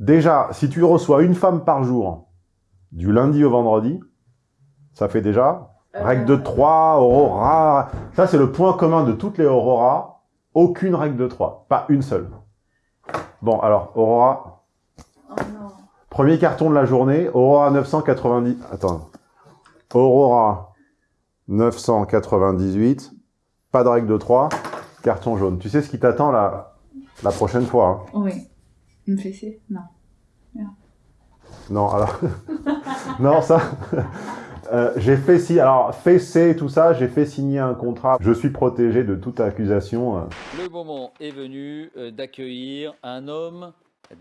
Déjà, si tu reçois une femme par jour, du lundi au vendredi, ça fait déjà règle de 3, Aurora. Ça, c'est le point commun de toutes les Aurora. Aucune règle de 3, pas une seule. Bon, alors, Aurora, Oh non. premier carton de la journée, Aurora 990. Attends. Aurora 998, pas de règle de 3, carton jaune. Tu sais ce qui t'attend la, la prochaine fois hein? Oui. Une fessée Non. Non, alors... non, ça... Euh, j'ai fait si, alors fessé tout ça, j'ai fait signer un contrat. Je suis protégé de toute accusation. euh. Le moment est venu euh, d'accueillir un homme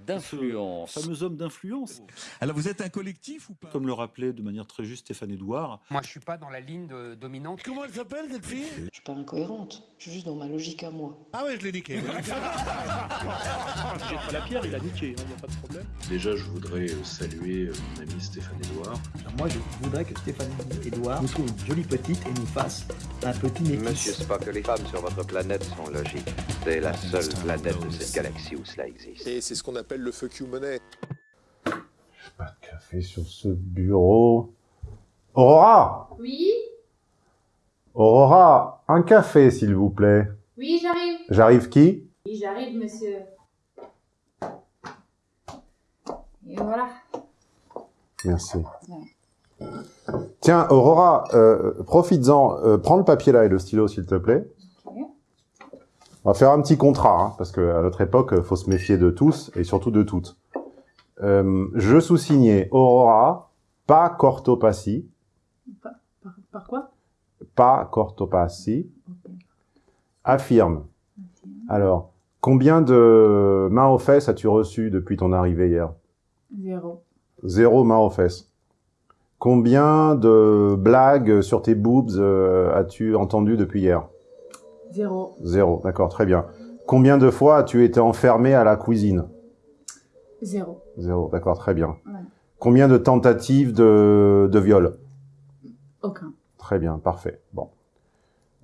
d'influence. fameux homme d'influence. Alors vous êtes un collectif ou pas? Comme le rappelait de manière très juste Stéphane Edouard, Moi, je suis pas dans la ligne de- dominante. Comment elle s'appelle cette fille? Je suis pas incohérente, je suis juste dans ma logique à moi. Ah ouais, je l'ai niqué. la pierre, il a niqué, il n'y a pas de problème. Déjà, je voudrais euh, saluer euh, mon ami Stéphane Edouard. Moi, je voudrais que Stéphanie Edouard nous trouve une jolie petite et nous fasse un petit métis. Monsieur Spock, les femmes sur votre planète sont logiques. C'est la seule planète de cette galaxie où cela existe. Et c'est ce qu'on appelle le fuck you money. Pas de café sur ce bureau. Aurora Oui? Aurora, un café s'il vous plaît. Oui, j'arrive. J'arrive qui? Oui, j'arrive, monsieur. Et voilà. Merci. Tiens, Aurora, euh, profites-en, euh, prends le papier là et le stylo s'il te plaît. On va faire un petit contrat, hein, parce qu'à notre époque, faut se méfier de tous, et surtout de toutes. Euh, je sous-signais Aurora, pas Cortopacie, Par, par quoi? Pas Cortopacie, Ok. affirme. Alors, combien de mains aux fesses as-tu reçu depuis ton arrivée hier? Zéro. Zéro main aux fesses. Combien de blagues sur tes boobs euh, as-tu entendu depuis hier? Zéro. Zéro, d'accord, très bien. Combien de fois as-tu été enfermé à la cuisine? Zéro. Zéro, d'accord, très bien. Ouais. Combien de tentatives de, de viol? Aucun. Très bien, parfait. Bon.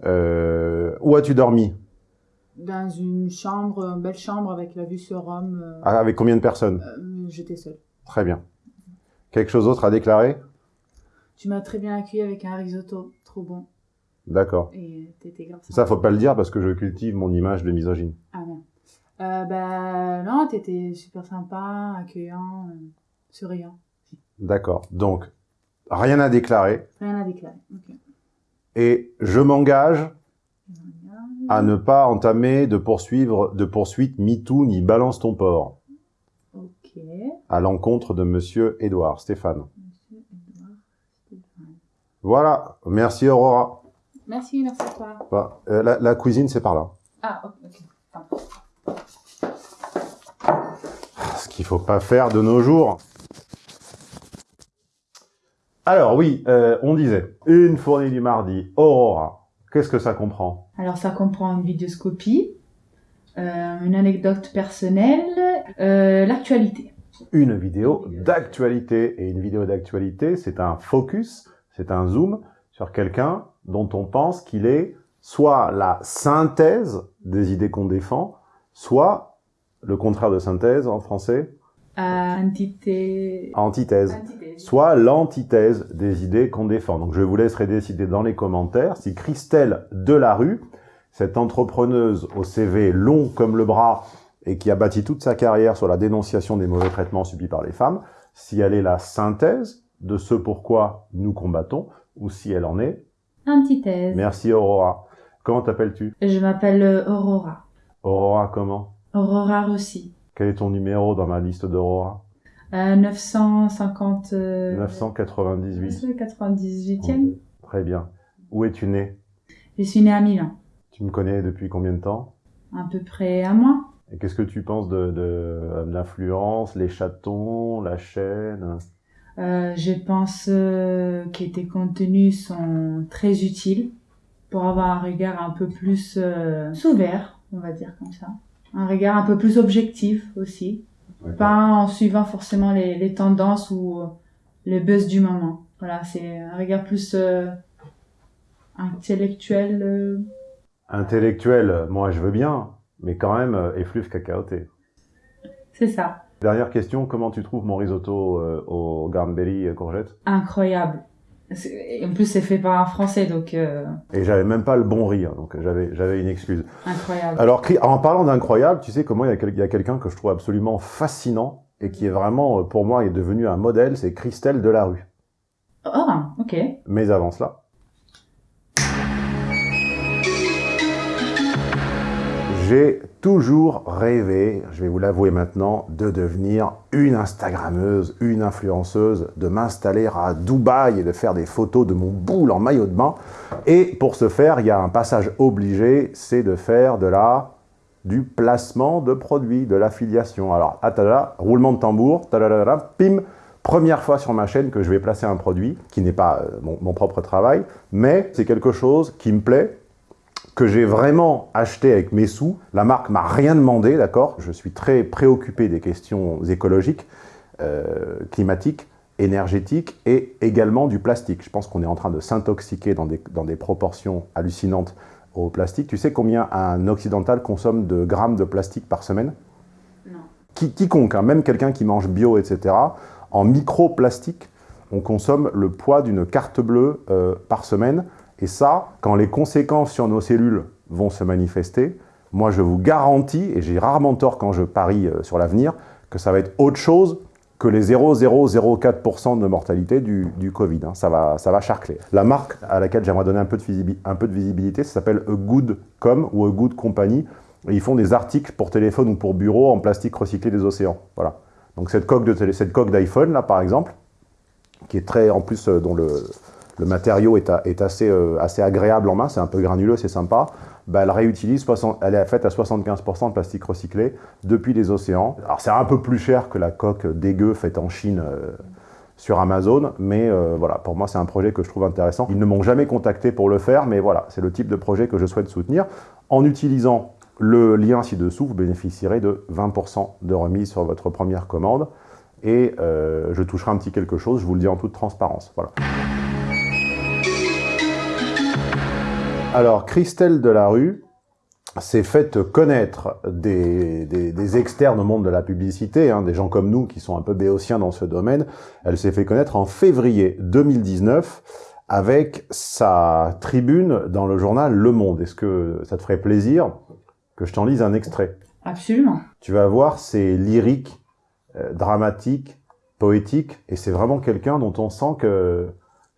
Euh, où as-tu dormi? Dans une chambre, une belle chambre avec la vue sur Rome. euh, Ah, Avec combien de personnes? euh, J'étais seule. Très bien. Quelque chose d'autre à déclarer? Tu m'as très bien accueilli avec un risotto trop bon. D'accord. Et t'étais grave Ça, faut pas le dire parce que je cultive mon image de misogyne. Ah non. Euh, bah non, t'étais super sympa, accueillant, euh, souriant. D'accord. Donc, rien à déclarer. Rien à déclarer. Ok. Et je m'engage à ne pas entamer de poursuivre, de poursuite MeToo ni balance ton porc Ok. à l'encontre de Monsieur Édouard Stéphane. Monsieur Edouard Stéphane. Voilà. Merci Aurora. Merci, merci à toi. Bah, euh, la, la cuisine, c'est par là. Ah, ok. Pardon. Ce qu'il faut pas faire de nos jours. Alors oui, euh, on disait, une fournée du mardi, Aurora. Qu'est-ce que ça comprend? Alors ça comprend une vidéoscopie, euh, une anecdote personnelle, euh, l'actualité. Une vidéo d'actualité. Et une vidéo d'actualité, c'est un focus, c'est un zoom sur quelqu'un dont on pense qu'il est soit la synthèse des idées qu'on défend, soit le contraire de synthèse en français, Antité... antithèse. Antithèse. soit l'antithèse des idées qu'on défend. Donc je vous laisserai décider dans les commentaires si Christelle Delarue, cette entrepreneuse au CV long comme le bras et qui a bâti toute sa carrière sur la dénonciation des mauvais traitements subis par les femmes, si elle est la synthèse de ce pourquoi nous combattons, ou si elle en est. Antithèse. Merci Aurora. Comment t'appelles-tu? Je m'appelle euh, Aurora. Aurora comment? Aurora Rossi. Quel est ton numéro dans ma liste d'Aurora? Euh, 950... euh, 998. 98e. Très bien. Où es-tu né? Je suis née à Milan. Tu me connais depuis combien de temps? À peu près un mois. Et qu'est-ce que tu penses de, de, euh, l'influence, les chatons, la chaîne? Euh, je pense euh, que tes contenus sont très utiles pour avoir un regard un peu plus euh, ouvert, on va dire comme ça. Un regard un peu plus objectif aussi. Pas en suivant forcément les, les tendances ou euh, le buzz du moment. Voilà, c'est un regard plus intellectuel. Intellectuel, moi je veux bien, mais quand même effluve cacaoté. c'est ça. Dernière question, comment tu trouves mon risotto euh, au garnberry euh, courgette? Incroyable. En plus, c'est fait par un Français, donc euh, Et j'avais même pas le bon hein, donc j'avais j'avais une excuse. incroyable. Alors, en parlant d'incroyable, tu sais comment il y a, quel- il y a quelqu'un que je trouve absolument fascinant et qui est vraiment, euh, pour moi, est devenu un modèle, c'est Christelle Delarue. Ah, ok. Mais avant cela, j'ai toujours rêvé, je vais vous l'avouer maintenant, de devenir une Instagrammeuse, une influenceuse, de m'installer à Dubaï et de faire des photos de mon boule en maillot de bain. Et pour ce faire, il y a un passage obligé, c'est de faire de la du placement de produits, de l'affiliation. Alors, atada, roulement de tambour, pim, première fois sur ma chaîne que je vais placer un produit, qui n'est pas euh, mon propre travail, mais c'est quelque chose qui me plaît, que j'ai vraiment acheté avec mes sous. La marque m'a rien demandé, d'accord? Je suis très préoccupé des questions écologiques, euh, climatiques, énergétiques et également du plastique. Je pense qu'on est en train de s'intoxiquer dans des, dans des proportions hallucinantes au plastique. Tu sais combien un occidental consomme de grammes de plastique par semaine? Non. Qui- Quiconque, hein, même quelqu'un qui mange bio, etc., en microplastique, on consomme le poids d'une carte bleue euh, par semaine. Et ça, quand les conséquences sur nos cellules vont se manifester, moi je vous garantis, et j'ai rarement tort quand je parie euh, sur l'avenir, que ça va être autre chose que les 0,004% de mortalité du, Covid. hein. Ça, va, ça va charcler. La marque à laquelle j'aimerais donner un peu de, visibilité, ça s'appelle A Good Com ou A Good Company. Ils font des articles pour téléphone ou pour bureau en plastique recyclé des océans. Voilà. Donc cette coque d'iPhone là par exemple, qui est très en plus euh, dont le, le matériau est, euh, assez agréable en main, c'est un peu granuleux, c'est sympa, bah, elle réutilise, 60 elle est faite à 75% de plastique recyclé depuis les océans. Alors c'est un peu plus cher que la coque dégueu faite en Chine euh, sur Amazon, mais euh, voilà, pour moi c'est un projet que je trouve intéressant. Ils ne m'ont jamais contacté pour le faire, mais voilà, c'est le type de projet que je souhaite soutenir. En utilisant le lien ci-dessous, vous bénéficierez de 20% de remise sur votre première commande et je toucherai un petit quelque chose, je vous le dis en toute transparence. Voilà. Alors, Christelle Delarue s'est faite connaître des, des- des externes au monde de la publicité, hein, des gens comme nous qui sont un peu béotiens dans ce domaine. Elle s'est fait connaître en février 2019 avec sa tribune dans le journal Le Monde. Est-ce que ça te ferait plaisir que je t'en lise un extrait? Absolument. tu vas voir, c'est lyrique, euh, dramatique, poétique, et c'est vraiment quelqu'un dont on sent que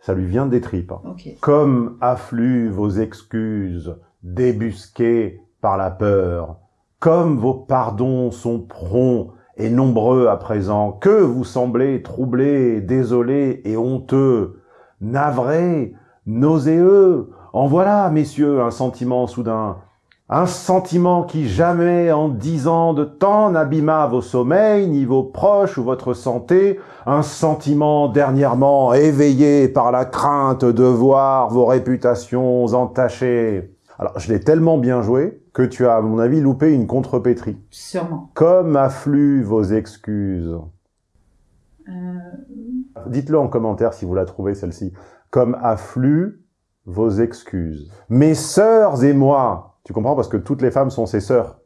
ça lui vient des tripes. Comme affluent vos excuses, débusquées par la peur, comme vos pardons sont prompts et nombreux à présent, que vous semblez troublés, désolés et honteux, navrés, nauséeux, en voilà, messieurs, un sentiment soudain, un sentiment qui jamais en dix ans de temps n'abîma vos sommeils, ni vos proches ou votre santé, un sentiment dernièrement éveillé par la crainte de voir vos réputations entachées. Alors, je l'ai tellement bien joué que tu as, à mon avis, loupé une contrepétrie. Sûrement. Comme affluent vos excuses. Euh, Dites-le en commentaire si vous la trouvez, celle-ci. Comme affluent vos excuses. Mes sœurs et moi, tu comprends? Parce que toutes les femmes sont ses sœurs.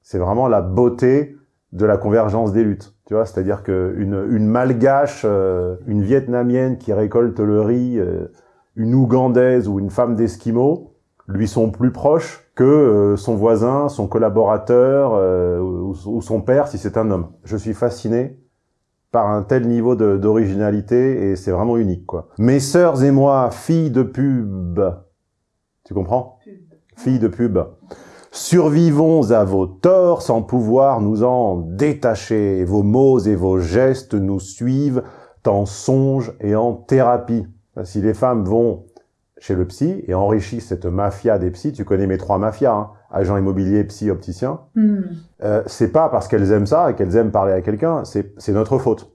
C'est vraiment la beauté de la convergence des luttes. Tu vois, c'est-à-dire qu'une une malgache, euh, une vietnamienne qui récolte le riz, euh, une ougandaise ou une femme d'esquimau, lui sont plus proches que euh, son voisin, son collaborateur ou, ou son père si c'est un homme. Je suis fasciné par un tel niveau d'originalité et c'est vraiment unique quoi. Mes sœurs et moi, filles de pub, tu comprends? Filles de pub. Survivons à vos torts sans pouvoir nous en détacher. Vos mots et vos gestes nous suivent en songe et en thérapie. Si les femmes vont chez le psy et enrichissent cette mafia des psys, tu connais mes trois mafias, hein, agent immobilier, psy, opticien, hmm. euh, c'est pas parce qu'elles aiment ça et qu'elles aiment parler à quelqu'un, c'est notre faute.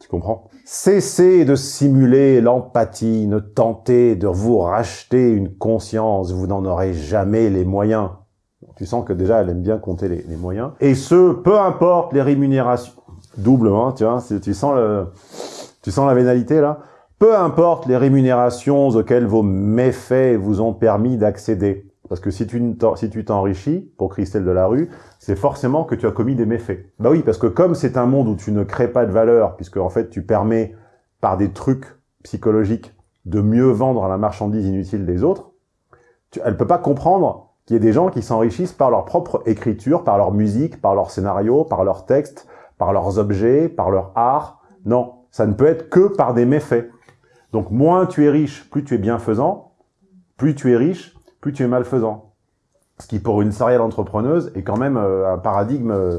Tu comprends? Cessez de simuler l'empathie, ne tentez de vous racheter une conscience, vous n'en aurez jamais les moyens. Tu sens que déjà elle aime bien compter les, moyens. Et ce, peu importe les rémunérations. Doublement, tu vois, tu sens le, tu sens la vénalité là peu importe les rémunérations auxquelles vos méfaits vous ont permis d'accéder. Parce que si tu si t'enrichis, pour Christelle Delarue, c'est forcément que tu as commis des méfaits. Bah oui, parce que comme c'est un monde où tu ne crées pas de valeur, puisque en fait tu permets par des trucs psychologiques de mieux vendre la marchandise inutile des autres, tu, elle peut pas comprendre qu'il y ait des gens qui s'enrichissent par leur propre écriture, par leur musique, par leur scénario, par leurs textes, par leurs objets, par leur art. Non, ça ne peut être que par des méfaits. Donc moins tu es riche, plus tu es bienfaisant, plus tu es riche, plus tu es malfaisant. Ce qui pour une serial entrepreneuse est quand même euh, un paradigme euh,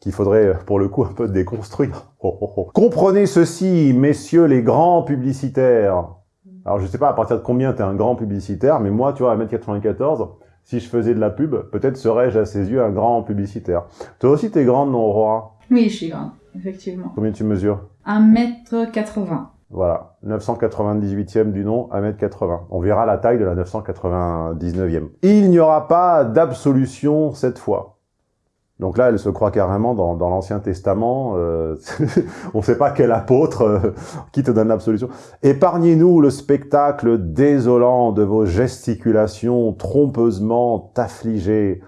qu'il faudrait euh, pour le coup un peu déconstruire. Oh, oh, oh. Comprenez ceci, messieurs les grands publicitaires. Alors je sais pas à partir de combien t'es un grand publicitaire, mais moi tu vois à 1m94, si je faisais de la pub, peut-être serais-je à ses yeux un grand publicitaire. Toi aussi t'es grande non Aurora? Oui, je suis grande, effectivement. Combien tu mesures? 1m80. Voilà, 998e du nom, 1m80. On verra la taille de la 999e. Il n'y aura pas d'absolution cette fois. Donc là, elle se croit carrément dans, l'Ancien Testament. euh, on ne sait pas quel apôtre euh, qui te donne l'absolution. Épargnez-nous le spectacle désolant de vos gesticulations trompeusement affligées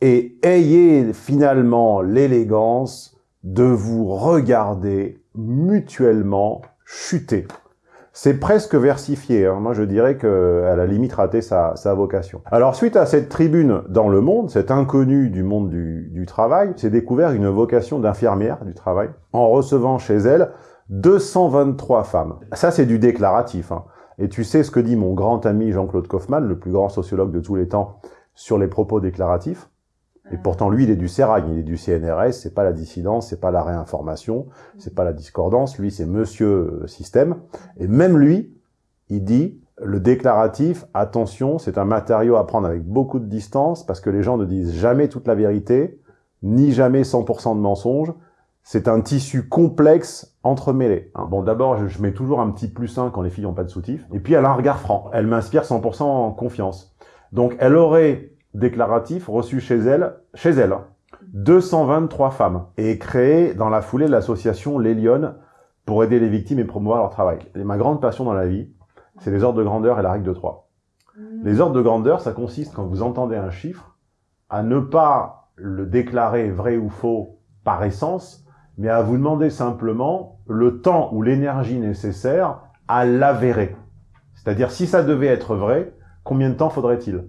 et ayez finalement l'élégance de vous regarder mutuellement chuter. C'est presque versifié. Hein. Moi, je dirais qu'elle a limite raté sa, vocation. Alors, suite à cette tribune dans le monde, cet inconnu du monde du, du travail, s'est découvert une vocation d'infirmière du travail en recevant chez elle 223 femmes. Ça, c'est du déclaratif. Hein. Et tu sais ce que dit mon grand ami Jean-Claude Kaufmann, le plus grand sociologue de tous les temps, sur les propos déclaratifs et pourtant, lui, il est du CERAG, il est du CNRS, c'est pas la dissidence, c'est pas la réinformation, c'est pas la discordance, lui, c'est monsieur euh, système. Et même lui, il dit, le déclaratif, attention, c'est un matériau à prendre avec beaucoup de distance, parce que les gens ne disent jamais toute la vérité, ni jamais 100% de mensonges. C'est un tissu complexe entremêlé. hein. Bon, d'abord, je, je mets toujours un petit plus 1 quand les filles n'ont pas de soutif. Et puis, elle a un regard franc. Elle m'inspire 100% en confiance. Donc, elle aurait déclaratif reçu chez elle, chez elle, hein, 223 femmes et créé dans la foulée l'association Les Lyonnes pour aider les victimes et promouvoir leur travail. Et ma grande passion dans la vie, c'est les ordres de grandeur et la règle de 3. Les ordres de grandeur, ça consiste quand vous entendez un chiffre, à ne pas le déclarer vrai ou faux par essence, mais à vous demander simplement le temps ou l'énergie nécessaire à l'avérer. C'est-à-dire, si ça devait être vrai, combien de temps faudrait-il?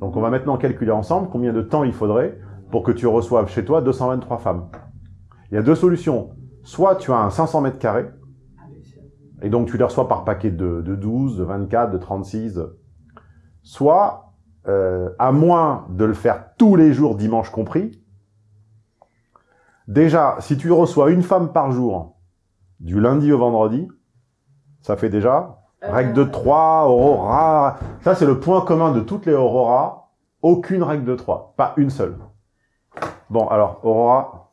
Donc on va maintenant calculer ensemble combien de temps il faudrait pour que tu reçoives chez toi 223 femmes. Il y a deux solutions. Soit tu as un 500 mètres carrés, et donc tu les reçois par paquet de, de 12, de 24, de 36. Soit, euh, à moins de le faire tous les jours, dimanche compris, déjà, si tu reçois une femme par jour, du lundi au vendredi, ça fait déjà Règle de 3, Aurora. Ça, c'est le point commun de toutes les Aurora. Aucune règle de 3. Pas une seule. Bon, alors, Aurora.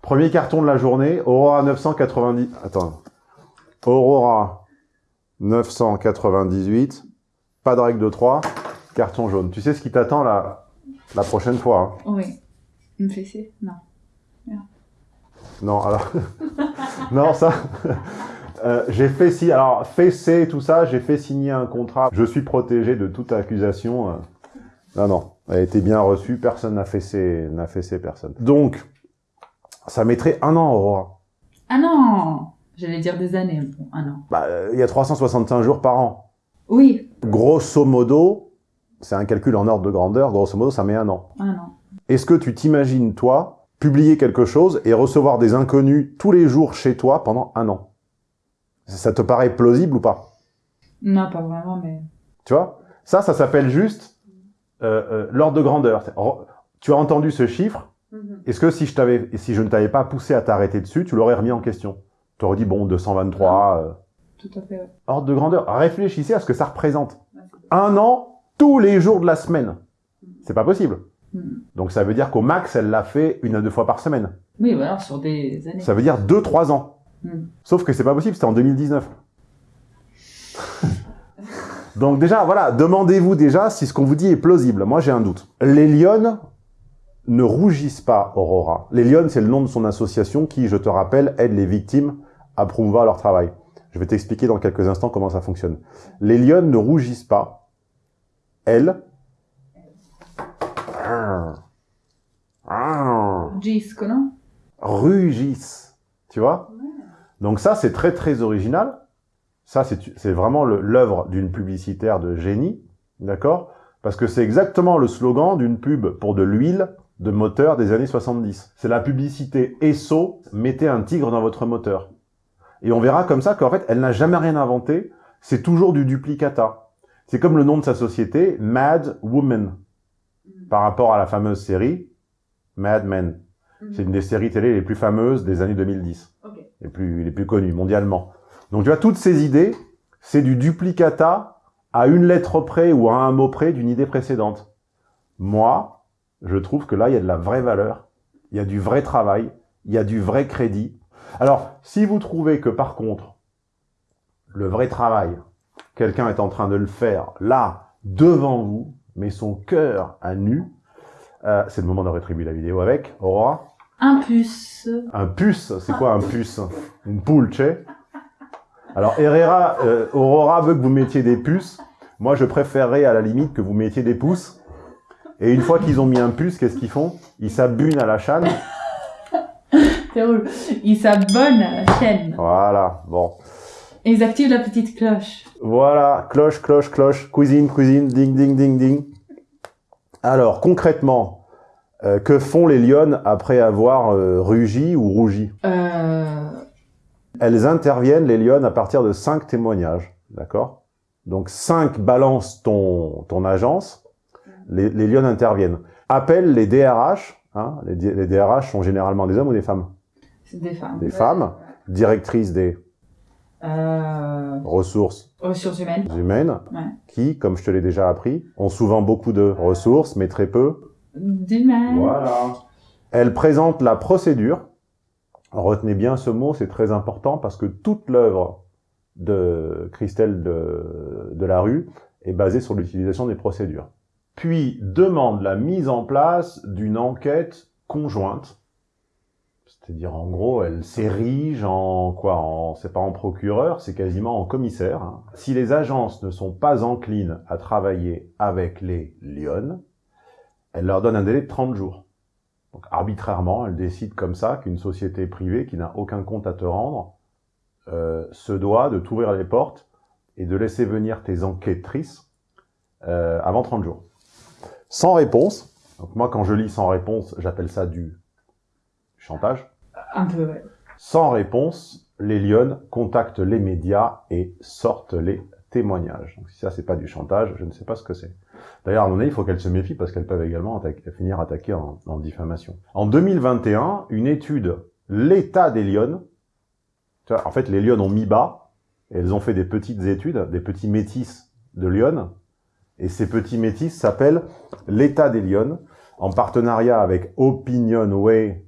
Premier carton de la journée. Aurora 990. Attends. Aurora 998. Pas de règle de 3. Carton jaune. Tu sais ce qui t'attend la, la prochaine fois. hein? Oui. Une fessée Non. Non, alors... non, ça... Euh, j'ai fait si alors fessé tout ça, j'ai fait signer un contrat. Je suis protégé de toute accusation. euh. Non non, elle a été bien reçue, personne n'a fessé, n'a fessé personne. Donc ça mettrait un an Aurora. Ah non J'allais dire des années. Bon, un an. Bah euh, il y a 365 jours par an. Oui, Grosso modo, c'est un calcul en ordre de grandeur, grosso modo ça met un an. un an. Est-ce que tu t'imagines toi publier quelque chose et recevoir des inconnus tous les jours chez toi pendant un an? Ça te paraît plausible ou pas Non, pas vraiment, mais... Tu vois? Ça, ça s'appelle juste euh, euh, l'ordre de grandeur. Tu as entendu ce chiffre. Est-ce que si je, t'avais, si je ne t'avais pas poussé à t'arrêter dessus, tu l'aurais remis en question? Tu aurais dit, bon, 223, euh, Tout à fait, ouais. ordre de grandeur. Réfléchissez à ce que ça représente. Un an, tous les jours de la semaine. C'est pas possible. Mhm. Donc ça veut dire qu'au max, elle l'a fait une à deux fois par semaine. Oui, voilà, sur des années. Ça veut dire 2-3 ans. Mhm. Sauf que c'est pas possible, c'était en 2019. Donc déjà, voilà, demandez-vous déjà si ce qu'on vous dit est plausible. Moi, j'ai un doute. Les lionnes ne rougissent pas, Aurora. Les lionnes, c'est le nom de son association qui, je te rappelle, aide les victimes à promouvoir leur travail. Je vais t'expliquer dans quelques instants comment ça fonctionne. Les lionnes ne rougissent pas. Arr. Gisco, non? Rugissent. Tu vois? Donc ça, c'est très très original. Ça, c'est vraiment l'œuvre d'une publicitaire de génie, d'accord? Parce que c'est exactement le slogan d'une pub pour de l'huile de moteur des années 70. C'est la publicité Esso, mettez un tigre dans votre moteur. Et on verra comme ça qu'en fait, elle n'a jamais rien inventé, c'est toujours du duplicata. C'est comme le nom de sa société, Mad Woman, par rapport à la fameuse série Mad Men. C'est une des séries télé les plus fameuses des années 2010. Les plus, plus connues mondialement. Donc tu vois, toutes ces idées, c'est du duplicata à une lettre près ou à un mot près d'une idée précédente. Moi, je trouve que là, il y a de la vraie valeur, il y a du vrai travail, il y a du vrai crédit. Alors, si vous trouvez que par contre, le vrai travail, quelqu'un est en train de le faire là, devant vous, mais son cœur à nu, euh, c'est le moment de rétribuer la vidéo avec Aurora. Un puce. Un puce, c'est quoi un puce Une poule, tu sais Alors Herrera, euh, Aurora veut que vous mettiez des puces. Moi, je préférerais à la limite que vous mettiez des pouces. Et une fois qu'ils ont mis un puce, qu'est-ce qu'ils font Ils s'abunent à la chaîne. C'est drôle. Ils s'abonnent à la chaîne. Voilà, bon. Et ils activent la petite cloche. Voilà, cloche, cloche, cloche, cuisine, cuisine, ding, ding, ding, ding. Alors, concrètement, euh, que font les lionnes après avoir euh, rugi ou rougi? Euh... Elles interviennent, les lionnes, à partir de cinq témoignages, d'accord? Donc, cinq balancent ton, ton agence, les, les lionnes interviennent. Appelle les DRH, hein, les, les DRH sont généralement des hommes ou des femmes? Des femmes. Des femmes, directrices des Euh... ressources Ressources humaines. humaines, Ouais. qui, comme je te l'ai déjà appris, ont souvent beaucoup de ressources, mais très peu D'humaines. Voilà. Elle présente la procédure. Retenez bien ce mot, c'est très important parce que toute l'œuvre de Christelle de, de la Rue est basée sur l'utilisation des procédures. Puis demande la mise en place d'une enquête conjointe. C'est-à-dire, en gros, elle s'érige en quoi En, c'est pas en procureur, c'est quasiment en commissaire. Si les agences ne sont pas enclines à travailler avec les lionnes, elle leur donne un délai de 30 jours. Donc arbitrairement, elle décide comme ça qu'une société privée qui n'a aucun compte à te rendre euh, se doit de t'ouvrir les portes et de laisser venir tes enquêtrices euh, avant 30 jours. Sans réponse. Donc moi, quand je lis sans réponse, j'appelle ça du chantage. Un peu, ouais. Sans réponse, les lionnes contactent les médias et sortent les témoignages. Donc si ça, c'est pas du chantage, je ne sais pas ce que c'est. D'ailleurs, à mon avis, il faut qu'elles se méfient parce qu'elles peuvent également finir attaquées en, en diffamation. En 2021, une étude, l'état des lionnes, en fait, les lionnes ont mis bas, et elles ont fait des petites études, des petits métis de lionnes, et ces petits métis s'appellent l'état des lionnes, en partenariat avec Opinionway,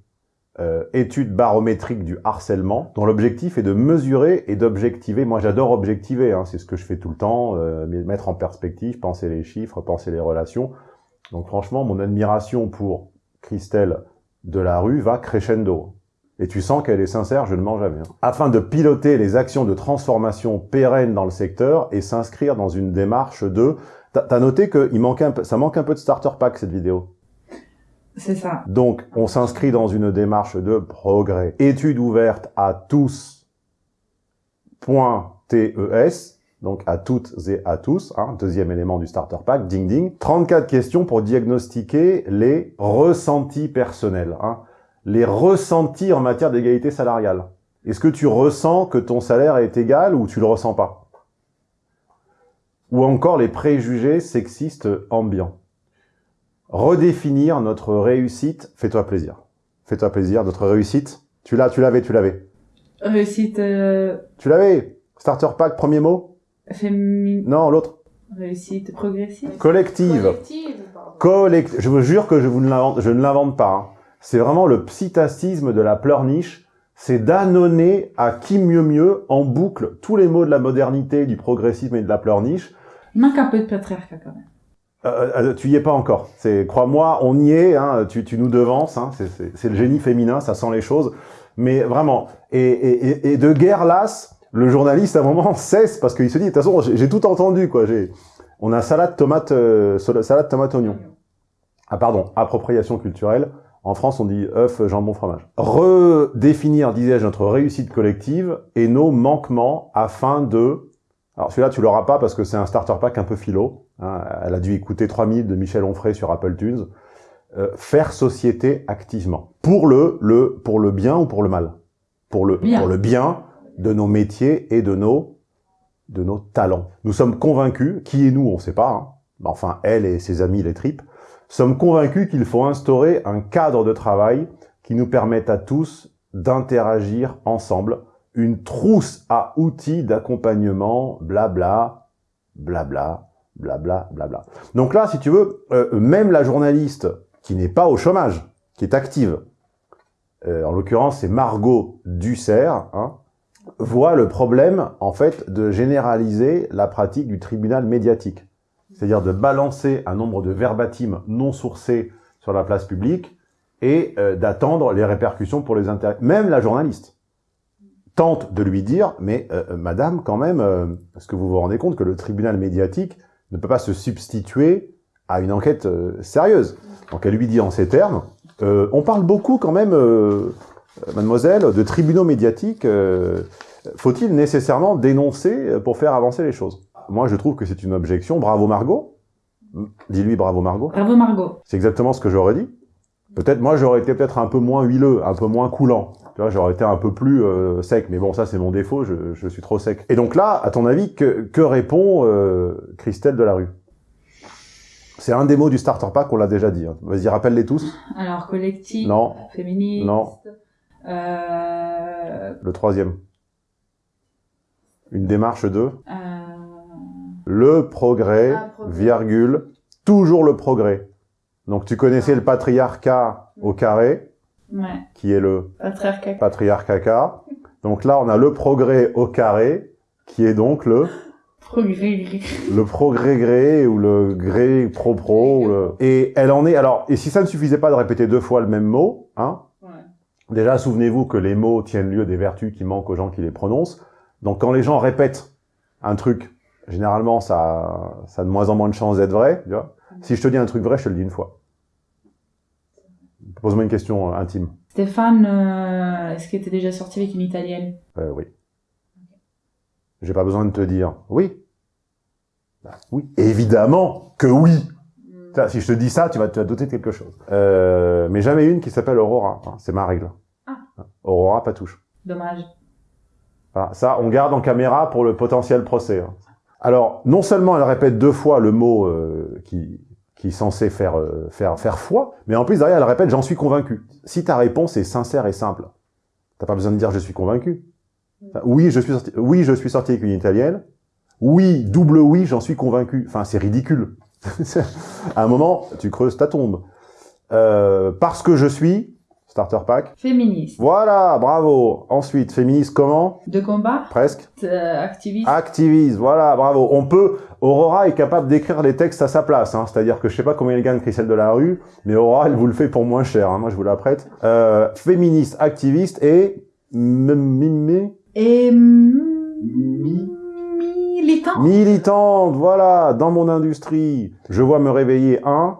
euh, étude barométrique du harcèlement, dont l'objectif est de mesurer et d'objectiver. Moi, j'adore objectiver, hein, c'est ce que je fais tout le temps, euh, mettre en perspective, penser les chiffres, penser les relations. Donc franchement, mon admiration pour Christelle Delarue va crescendo. Et tu sens qu'elle est sincère, je ne mens jamais. hein. Afin de piloter les actions de transformation pérennes dans le secteur et s'inscrire dans une démarche de... T'as noté que il manquait un peu, ça manque un peu de starter pack, cette vidéo? C'est ça. donc, on s'inscrit dans une démarche de progrès. Étude ouverte à tous. TES, donc à toutes et à tous, hein, deuxième élément du starter pack, ding ding. 34 questions pour diagnostiquer les ressentis personnels, hein, les ressentis en matière d'égalité salariale. Est-ce que tu ressens que ton salaire est égal ou tu le ressens pas? Ou encore les préjugés sexistes ambiants redéfinir notre réussite. Fais-toi plaisir. Fais-toi plaisir. Notre réussite. Tu l'as, tu l'avais, tu l'avais. Réussite euh, Tu l'avais. Starter pack, premier mot. féminine. Non, l'autre. Réussite progressive. Collective. Collective. Collect- Je vous jure que je, vous ne l'invente- je ne l'invente pas. hein. C'est vraiment le psittacisme de la pleurniche. C'est d'annoncer à qui mieux mieux en boucle tous les mots de la modernité, du progressisme et de la pleurniche. Il manque un peu de patriarcat quand même. Euh, euh, tu y es pas encore. Crois-moi, on y est. Hein, tu, tu nous devances. Hein, c'est, le génie féminin, ça sent les choses. Mais vraiment, et, et, et- de guerre lasse, le journaliste à un moment cesse parce qu'il se dit de toute façon, j'ai, tout entendu quoi. On a salade, tomate, euh, salade, tomate, oignon. Ah pardon, appropriation culturelle. En France, on dit œuf, jambon, fromage. Redéfinir, disais-je, notre réussite collective et nos manquements afin de... Alors celui-là, tu l'auras pas parce que c'est un starter pack un peu philo. Hein. Elle a dû écouter 3 minutes de Michel Onfray sur Apple Tunes. Euh, faire société activement. Pour le, le, pour le bien ou pour le mal? Pour le, Bien. pour le bien de nos métiers et de nos, de nos talents. Nous sommes convaincus, qui est nous, on ne sait pas, hein, enfin, elle et ses amis, les tripes, sommes convaincus qu'il faut instaurer un cadre de travail qui nous permette à tous d'interagir ensemble, une trousse à outils d'accompagnement, blabla, blabla, blabla, blabla. Donc là, si tu veux, euh, même la journaliste qui n'est pas au chômage, qui est active, euh, en l'occurrence c'est Margot Dussert, hein, voit le problème en fait de généraliser la pratique du tribunal médiatique. C'est-à-dire de balancer un nombre de verbatim non sourcés sur la place publique et euh, d'attendre les répercussions pour les intérêts. Même la journaliste tente de lui dire, mais madame, quand même, est-ce que vous vous rendez compte que le tribunal médiatique ne peut pas se substituer à une enquête euh, sérieuse Donc elle lui dit en ces termes, euh, on parle beaucoup quand même, euh, mademoiselle, de tribunaux médiatiques. Faut-il nécessairement dénoncer pour faire avancer les choses? Moi, je trouve que c'est une objection. Bravo Margot. Dis-lui bravo Margot. Bravo Margot. C'est exactement ce que j'aurais dit. Peut-être, moi, j'aurais été peut-être un peu moins huileux, un peu moins coulant. Tu vois, j'aurais été un peu plus euh, sec. Mais bon, ça, c'est mon défaut. Je, je suis trop sec. Et donc là, à ton avis, que, que répond euh, Christelle Delarue? C'est un des mots du starter pack, on l'a déjà dit. hein. Vas-y, rappelle-les tous. Alors, collectif, Non. féministe. Non. Euh, Le troisième. Une démarche de euh, le progrès, Ah, progrès. virgule, toujours le progrès. Donc tu connaissais le patriarcat au carré, ouais. qui est le Patriarcat. patriarcat. Donc là, on a le progrès au carré, qui est donc le, Progrès. le progrès gré ou le gré pro-pro. le- Et elle en est... Alors, et si ça ne suffisait pas de répéter deux fois le même mot, hein, Ouais. Déjà, souvenez-vous que les mots tiennent lieu des vertus qui manquent aux gens qui les prononcent. Donc, quand les gens répètent un truc, généralement, ça, ça a de moins en moins de chances d'être vrai. Tu vois si je te dis un truc vrai, je te le dis une fois. Pose-moi une question euh, intime. Stéphane, euh, est-ce que t'es déjà sorti avec une italienne? Euh, oui. J'ai pas besoin de te dire oui. Bah, oui. Évidemment que oui. Ça, Si je te dis ça, tu vas te doter de quelque chose. Euh, mais jamais une qui s'appelle Aurora. hein, C'est ma règle. Ah. Aurora, pas touche. Dommage. Voilà, ça, on garde en caméra pour le potentiel procès. hein. Alors, non seulement elle répète deux fois le mot euh, qui, qui est censé faire, euh, faire, faire foi, mais en plus, derrière, elle répète « j'en suis convaincu ». Si ta réponse est sincère et simple, t'as pas besoin de dire « je suis convaincu ». Oui, je suis sorti, oui, je suis sorti avec une italienne. Oui, double oui, j'en suis convaincu. Enfin, c'est ridicule. à un moment, tu creuses ta tombe. Euh, parce que je suis, starter pack. Féministe. Voilà, bravo. Ensuite, féministe comment? De combat? Presque. Euh, activiste. Activiste, voilà, bravo. On peut, Aurora est capable d'écrire les textes à sa place, hein. c'est-à-dire que je sais pas combien elle gagne Christelle de la rue, mais Aurora, elle vous le fait pour moins cher, hein. moi je vous la prête. Euh, féministe, activiste et mimé, Et militant. militante, voilà, dans mon industrie. Je vois me réveiller un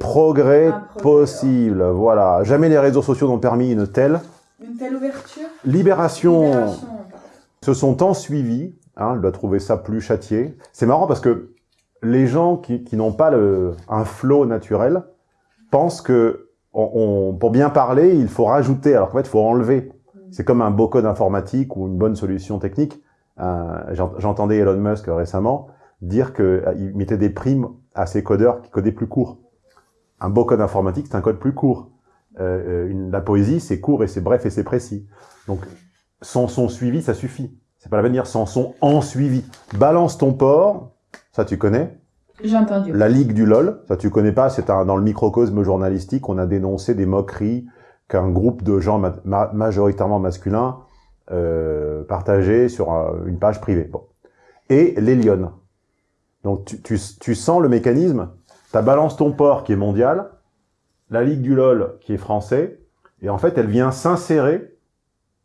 progrès possible, voilà. Jamais les réseaux sociaux n'ont permis une telle Une telle ouverture? libération. Libération, se sont tant suivis, hein, elle doit trouver ça plus châtié. C'est marrant parce que les gens qui, qui n'ont pas le, un flow naturel pensent que on, on- pour bien parler, il faut rajouter, alors qu'en fait, il faut enlever. C'est comme un beau code informatique ou une bonne solution technique. Euh, j'ent- J'entendais Elon Musk récemment dire qu'il mettait des primes à ses codeurs qui codaient plus court. Un beau code informatique, c'est un code plus court. Euh, euh, une- la poésie, c'est court et c'est bref et c'est précis. Donc, sans son suivi, ça suffit. C'est pas la peine de dire sans son en suivi. Balance ton port, ça tu connais. J'ai entendu. La Ligue du LOL, ça tu connais pas, c'est un- dans le microcosme journalistique, on a dénoncé des moqueries qu'un groupe de gens ma- ma- majoritairement masculins euh, partageait sur euh, une page privée. Bon. Et les Lyonnes. Donc tu, tu, tu sens le mécanisme, ta balance ton port qui est mondial, la Ligue du LOL qui est français, et en fait elle vient s'insérer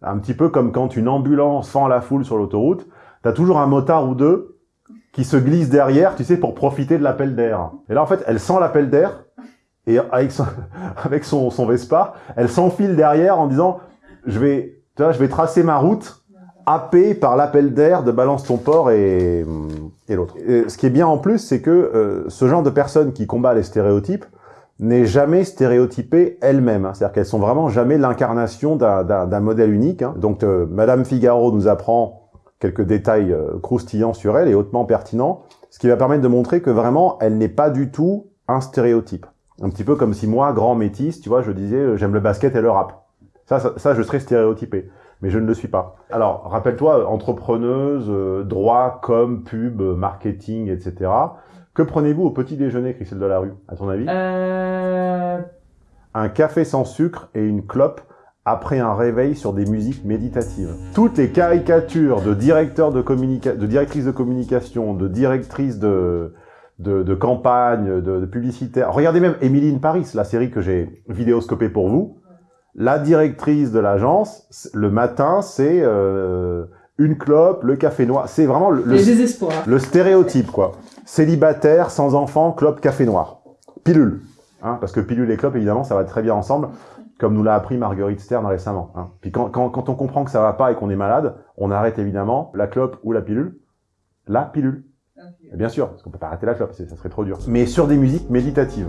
un petit peu comme quand une ambulance fend la foule sur l'autoroute, t'as toujours un motard ou deux qui se glisse derrière, tu sais, pour profiter de l'appel d'air. Et là, en fait, elle sent l'appel d'air, et avec son, avec son, son Vespa, elle s'enfile derrière en disant, je vais, tu vois, je vais tracer ma route, happée par l'appel d'air de Balance ton port et, et l'autre. Ce qui est bien en plus, c'est que euh, ce genre de personne qui combat les stéréotypes n'est jamais stéréotypée elle-même. hein. C'est-à-dire qu'elles sont vraiment jamais l'incarnation d'un- modèle unique. hein. Donc, euh, Madame Figaro nous apprend quelques détails euh, croustillants sur elle et hautement pertinents, ce qui va permettre de montrer que vraiment, elle n'est pas du tout un stéréotype. Un petit peu comme si moi, grand métis, tu vois, je disais euh, j'aime le basket et le rap. Ça, ça, ça, je serais stéréotypé, mais je ne le suis pas. Alors, rappelle-toi, entrepreneuse, euh, droit, com, pub, marketing, etc. Que prenez-vous au petit déjeuner, Christelle Delarue, à ton avis? Euh, Un café sans sucre et une clope après un réveil sur des musiques méditatives. Toutes les caricatures de directeurs de communica de directrices de communication, de directrices de, de, de campagne, de, de publicitaires. Regardez même Emily in Paris, la série que j'ai vidéoscopée pour vous. La directrice de l'agence, le matin, c'est euh, une clope, le café noir. C'est vraiment le, le- stéréotype, quoi. Célibataire, sans enfant, clope, café noir. Pilule. Hein, parce que pilule et clope, évidemment, ça va très bien ensemble, comme nous l'a appris Marguerite Stern récemment. Hein. Puis quand, quand, quand on comprend que ça va pas et qu'on est malade, on arrête évidemment la clope ou la pilule. La pilule. Et Bien sûr, parce qu'on peut pas arrêter la clope, ça serait trop dur. Mais sur des musiques méditatives.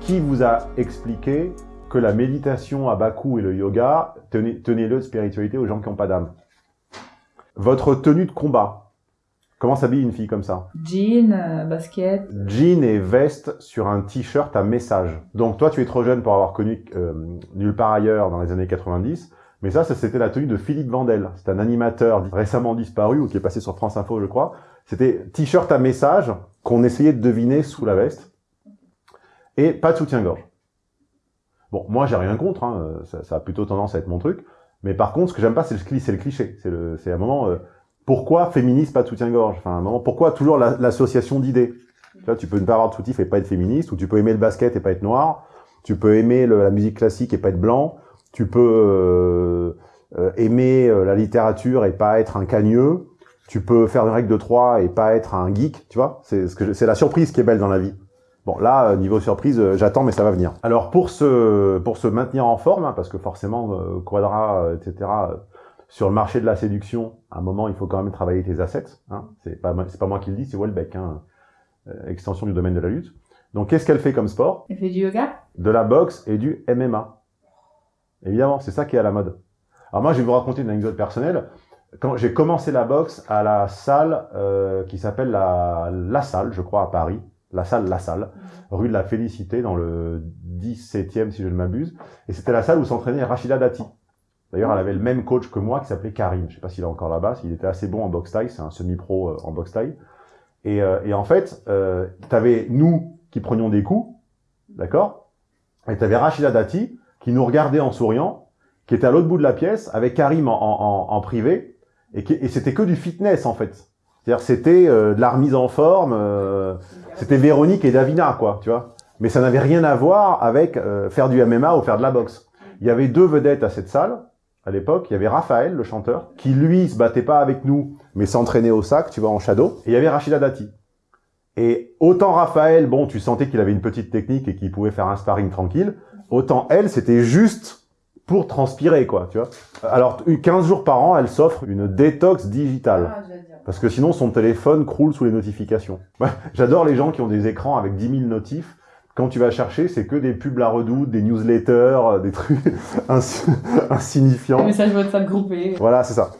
Qui vous a expliqué que la méditation à Bakou et le yoga, tenez- tenez-le de spiritualité aux gens qui n'ont pas d'âme? Votre tenue de combat. Comment s'habille une fille comme ça? Jean, euh, basket. Jean et veste sur un t-shirt à message. Donc toi, tu es trop jeune pour avoir connu euh, Nulle part ailleurs dans les années 90, mais ça, ça c'était la tenue de Philippe Vandel. C'est un animateur récemment disparu ou qui est passé sur France Info, je crois. C'était t-shirt à message qu'on essayait de deviner sous la veste et pas de soutien-gorge. Bon, moi, j'ai rien contre, hein, ça, ça a plutôt tendance à être mon truc. Mais par contre, ce que j'aime pas, c'est le, cliché. C'est le, c'est un moment, euh, pourquoi féministe, pas de soutien-gorge Enfin, un moment, pourquoi toujours la- l'association d'idées? Tu vois, tu peux ne pas avoir de soutif et pas être féministe, ou tu peux aimer le basket et pas être noir, tu peux aimer la musique classique et pas être blanc, tu peux euh, euh, aimer euh, la littérature et pas être un cagneux, tu peux faire une règle de trois et pas être un geek, tu vois? C'est ce que c'est la surprise qui est belle dans la vie. Bon, là, euh, niveau surprise, euh, j'attends, mais ça va venir. Alors, pour se, pour se maintenir en forme, hein, parce que forcément, euh, Quadra, etc., euh, sur le marché de la séduction, à un moment, il faut quand même travailler tes assets. Hein. C'est pas, moi- c'est pas moi qui le dis, c'est Welbeck, hein, extension du domaine de la lutte. Donc, qu'est-ce qu'elle fait comme sport? Elle fait du yoga De la boxe et du MMA. Évidemment, c'est ça qui est à la mode. Alors moi, je vais vous raconter une anecdote personnelle. Quand j'ai commencé la boxe à la salle euh, qui s'appelle la, la Salle, je crois, à Paris, la salle La Salle, rue de la Félicité, dans le 17e, si je ne m'abuse. Et c'était la salle où s'entraînait Rachida Dati. D'ailleurs, elle avait le même coach que moi, qui s'appelait Karim. Je sais pas s'il est encore là-bas, il était assez bon en boxe taille, c'est un semi-pro euh, en boxe taille. Et, euh, et en fait, euh, t'avais nous qui prenions des coups, d'accord? Et t'avais Rachida Dati qui nous regardait en souriant, qui était à l'autre bout de la pièce, avec Karim en, en, en, en privé, et c'était que du fitness, en fait. C'était euh, de la remise en forme, euh, c'était Véronique et Davina, quoi, tu vois. Mais ça n'avait rien à voir avec euh, faire du MMA ou faire de la boxe. Il y avait deux vedettes à cette salle, à l'époque. Il y avait Raphaël, le chanteur, qui lui se battait pas avec nous, mais s'entraînait au sac, tu vois, en shadow. Et il y avait Rachida Dati. Et autant Raphaël, bon, tu sentais qu'il avait une petite technique et qu'il pouvait faire un sparring tranquille, autant elle, c'était juste pour transpirer, quoi, tu vois. Alors, 15 jours par an, elle s'offre une détox digitale. Parce que sinon, son téléphone croule sous les notifications. J'adore les gens qui ont des écrans avec 10 000 notifs. Quand tu vas chercher, c'est que des pubs la redoute, des newsletters, euh, des trucs ins- insignifiants. Un message WhatsApp groupé. Voilà, c'est ça.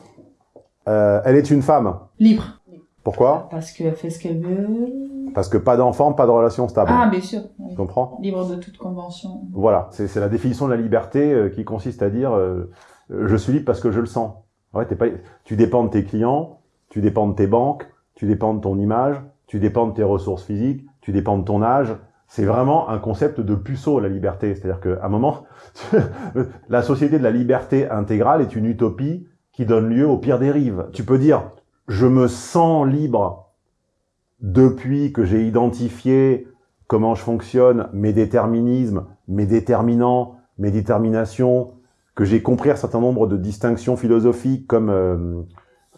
Euh, elle est une femme. Libre. Pourquoi? Parce qu'elle fait ce qu'elle veut. Parce que pas d'enfant, pas de relation stable. Ah, bien sûr. oui. Tu comprends? Libre de toute convention. Voilà, c'est la définition de la liberté euh, qui consiste à dire euh, je suis libre parce que je le sens. Ouais, pas, tu dépends de tes clients, tu dépends de tes banques, tu dépends de ton image, tu dépends de tes ressources physiques, tu dépends de ton âge. C'est vraiment un concept de puceau, la liberté. C'est-à-dire qu'à un moment, la société de la liberté intégrale est une utopie qui donne lieu aux pires dérives. Tu peux dire, je me sens libre depuis que j'ai identifié comment je fonctionne, mes déterminismes, mes déterminants, mes déterminations, que j'ai compris un certain nombre de distinctions philosophiques comme euh,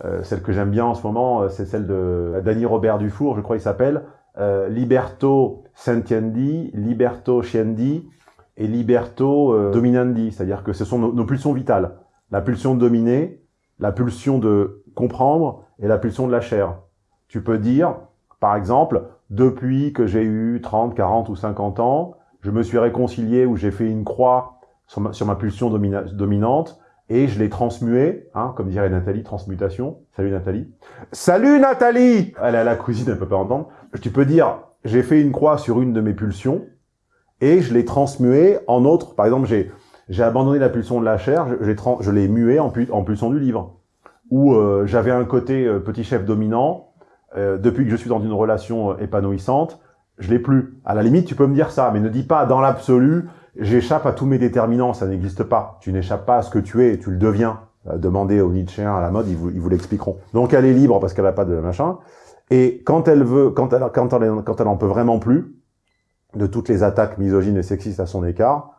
Euh, celle que j'aime bien en ce moment, euh, c'est celle de Danny Robert Dufour, je crois qu'il s'appelle. Euh, Liberto Sentiendi, Liberto Sciendi et Liberto euh, Dominandi. C'est-à-dire que ce sont nos, nos pulsions vitales. La pulsion de dominer, la pulsion de comprendre et la pulsion de la chair. Tu peux dire, par exemple, depuis que j'ai eu 30, 40 ou 50 ans, je me suis réconcilié ou j'ai fait une croix sur ma, sur ma pulsion domina- dominante et je l'ai transmué, hein, comme dirait Nathalie, transmutation. Salut Nathalie. Salut Nathalie Elle est à la cuisine, elle peut pas entendre. Tu peux dire, j'ai fait une croix sur une de mes pulsions et je l'ai transmué en autre. Par exemple, j'ai j'ai abandonné la pulsion de la chair, je, je l'ai mué en, pu- en pulsion du livre. Ou euh, j'avais un côté euh, petit chef dominant, euh, depuis que je suis dans une relation euh, épanouissante, je l'ai plus. À la limite, tu peux me dire ça, mais ne dis pas dans l'absolu, j'échappe à tous mes déterminants, ça n'existe pas. Tu n'échappes pas à ce que tu es, tu le deviens. Euh, demandez aux Nietzschéens à la mode, ils vous, ils vous l'expliqueront. Donc elle est libre parce qu'elle n'a pas de machin. Et quand elle veut, quand elle, quand elle, quand elle en peut vraiment plus, de toutes les attaques misogynes et sexistes à son écart,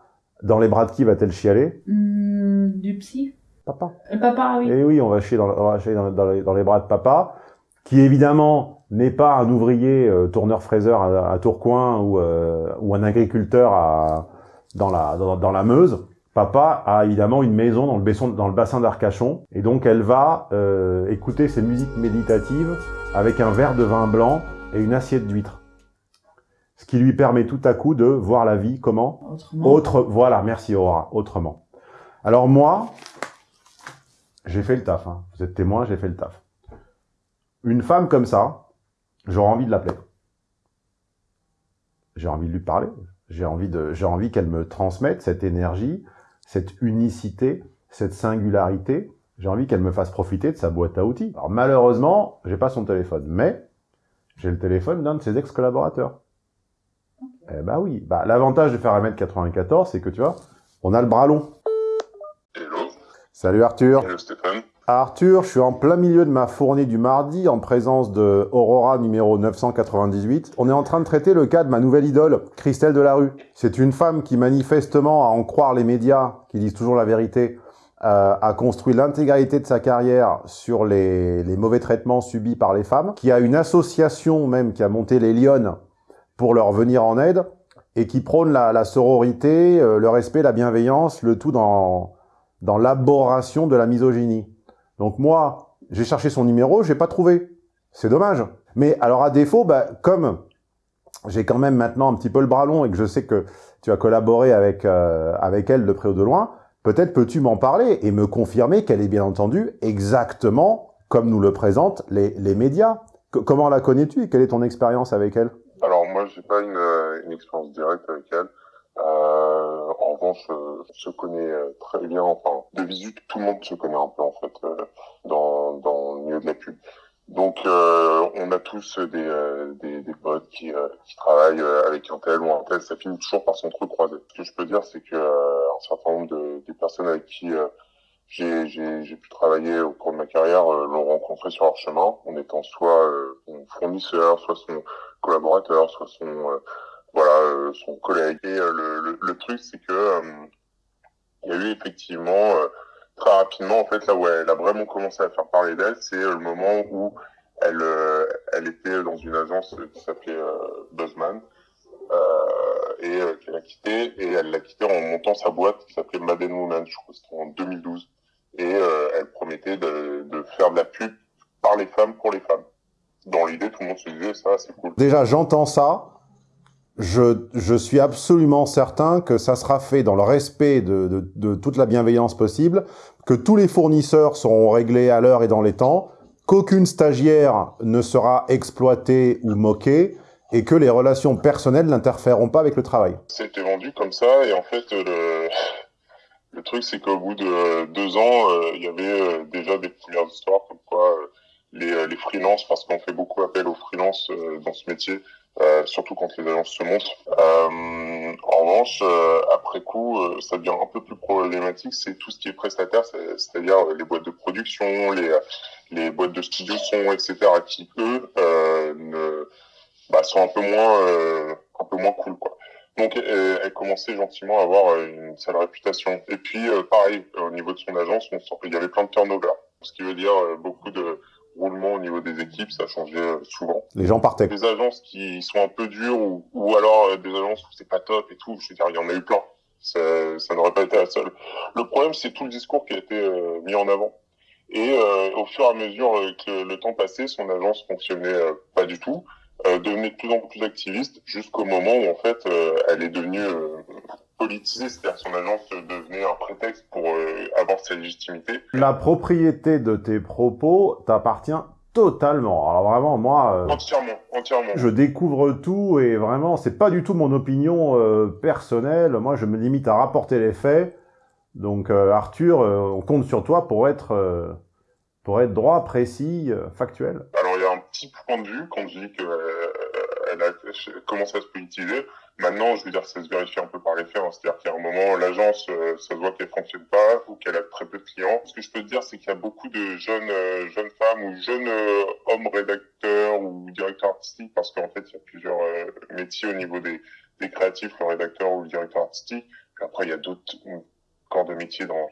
dans les bras de qui va-t-elle chialer? Hmm, du psy Papa. Le papa, oui. Et oui, on va chier dans, on va chier dans, dans les, dans les bras de papa, qui évidemment n'est pas un ouvrier euh, tourneur-fraiseur à, à Tourcoing ou, euh, ou un agriculteur à, dans, la, dans, dans la Meuse. Papa a évidemment une maison dans le, bassin, dans le bassin d'Arcachon, et donc elle va euh, écouter ses musiques méditatives avec un verre de vin blanc et une assiette d'huîtres. Ce qui lui permet tout à coup de voir la vie comment Autrement. Autre, voilà, merci Aura, autrement. Alors moi, j'ai fait le taf. hein. Vous êtes témoin, j'ai fait le taf. Une femme comme ça, j'aurais envie de l'appeler. J'ai envie de lui parler. J'ai envie de, j'ai envie qu'elle me transmette cette énergie, cette unicité, cette singularité. J'ai envie qu'elle me fasse profiter de sa boîte à outils. Alors malheureusement, j'ai pas son téléphone, mais j'ai le téléphone d'un de ses ex-collaborateurs. Eh bah oui. Bah, l'avantage de faire 1m94, c'est que tu vois, on a le bras long. Hello. Salut Arthur. Hello Stéphane. Arthur, je suis en plein milieu de ma fournée du mardi en présence de Aurora numéro 998. On est en train de traiter le cas de ma nouvelle idole, Christelle Delarue. C'est une femme qui manifestement, à en croire les médias, qui disent toujours la vérité, euh, a construit l'intégralité de sa carrière sur les, les mauvais traitements subis par les femmes, qui a une association même qui a monté les Lyonnes pour leur venir en aide, et qui prône la, la sororité, euh, le respect, la bienveillance, le tout dans, dans l'aboration de la misogynie. Donc moi, j'ai cherché son numéro, j'ai pas trouvé. C'est dommage. Mais alors à défaut, bah, comme j'ai quand même maintenant un petit peu le bras long et que je sais que tu as collaboré avec, euh, avec elle de près ou de loin, peut-être peux-tu m'en parler et me confirmer qu'elle est bien entendu exactement comme nous le présentent les, médias. Comment la connais-tu et quelle est ton expérience avec elle? Alors moi, j'ai pas une, euh, expérience directe avec elle. Euh, en revanche, se connaît euh, très bien. Enfin, de visu, tout le monde se connaît un peu fait euh, dans dans le milieu de la pub. Donc, euh, on a tous des euh, des, des potes qui qui travaillent avec un tel ou un tel. Ça finit toujours par s'entrecroiser. Ce que je peux dire, c'est que un certain nombre de des personnes avec qui j'ai j'ai j'ai pu travailler au cours de ma carrière euh, l'ont rencontré sur leur chemin en étant soit euh, son fournisseur, soit son collaborateur, soit son euh, voilà son collègue. Et le, le, le truc c'est que il y a eu effectivement rapidement en fait là où elle a vraiment commencé à faire parler d'elle, c'est euh, le moment où elle euh, elle était dans une agence qui s'appelait euh, Buzzman euh, et euh, qu'elle a quitté et elle l'a quitté en montant sa boîte qui s'appelait Madden Woman, je crois que c'était en 2012 et euh, elle promettait de, de faire de la pub par les femmes pour les femmes. Dans l'idée, tout le monde se disait ça, c'est cool. Déjà, j'entends ça. Je, je suis absolument certain que ça sera fait dans le respect de, de toute la bienveillance possible, que tous les fournisseurs seront réglés à l'heure et dans les temps, qu'aucune stagiaire ne sera exploitée ou moquée, et que les relations personnelles n'interféreront pas avec le travail. C'était vendu comme ça et en fait le truc c'est qu'au bout de deux ans euh, il y avait euh, déjà des premières histoires comme quoi euh, les euh, les freelances parce qu'on fait beaucoup appel aux freelances euh, dans ce métier euh, surtout quand les agences se montent. Euh, en revanche, euh, après coup, euh, ça devient un peu plus problématique. C'est tout ce qui est prestataire, c'est- c'est-à-dire les boîtes de production, les les boîtes de studio son, etc., qui eux ne, bah, sont un peu moins un peu moins cool, quoi. Donc, elle, commençait gentiment à avoir une sale réputation. Et puis, euh, pareil, au niveau de son agence, qu'il y avait plein de turnover. Ce qui veut dire euh, beaucoup de roulement au niveau des équipes, ça changeait euh, souvent. Les gens partaient. Des agences qui sont un peu dures ou, ou alors euh, des agences où c'est pas top et tout, je veux dire, il y en a eu plein. Ça, ça n'aurait pas été la seule. Le problème, c'est tout le discours qui a été euh, mis en avant. Et euh, au fur et à mesure euh, que le temps passait, son agence fonctionnait euh, pas du tout, euh, devenait de plus en plus activiste, jusqu'au moment où en fait euh, elle est devenue politisée, c'est-à-dire son agence devenait un prétexte pour euh, avoir sa légitimité. La propriété de tes propos t'appartient totalement. Alors vraiment, moi, euh, Entièrement, entièrement. je découvre tout et vraiment, c'est pas du tout mon opinion euh, personnelle. Moi, je me limite à rapporter les faits. Donc, Arthur, on compte sur toi pour être, pour être droit, précis, factuel. Alors il y a un petit point de vue quand je dis que euh, elle a commencé à se politiser. Maintenant, je veux dire, ça se vérifie un peu par les faits. C'est-à-dire qu'à un moment, l'agence, euh, ça se voit qu'elle fonctionne pas ou qu'elle a très peu de clients. Ce que je peux te dire, c'est qu'il y a beaucoup de jeunes euh, jeunes femmes ou jeunes hommes rédacteurs ou directeurs artistiques, parce qu'en fait, il y a plusieurs métiers au niveau des, créatifs, le rédacteur ou le directeur artistique. Après, il y a d'autres corps de métier dans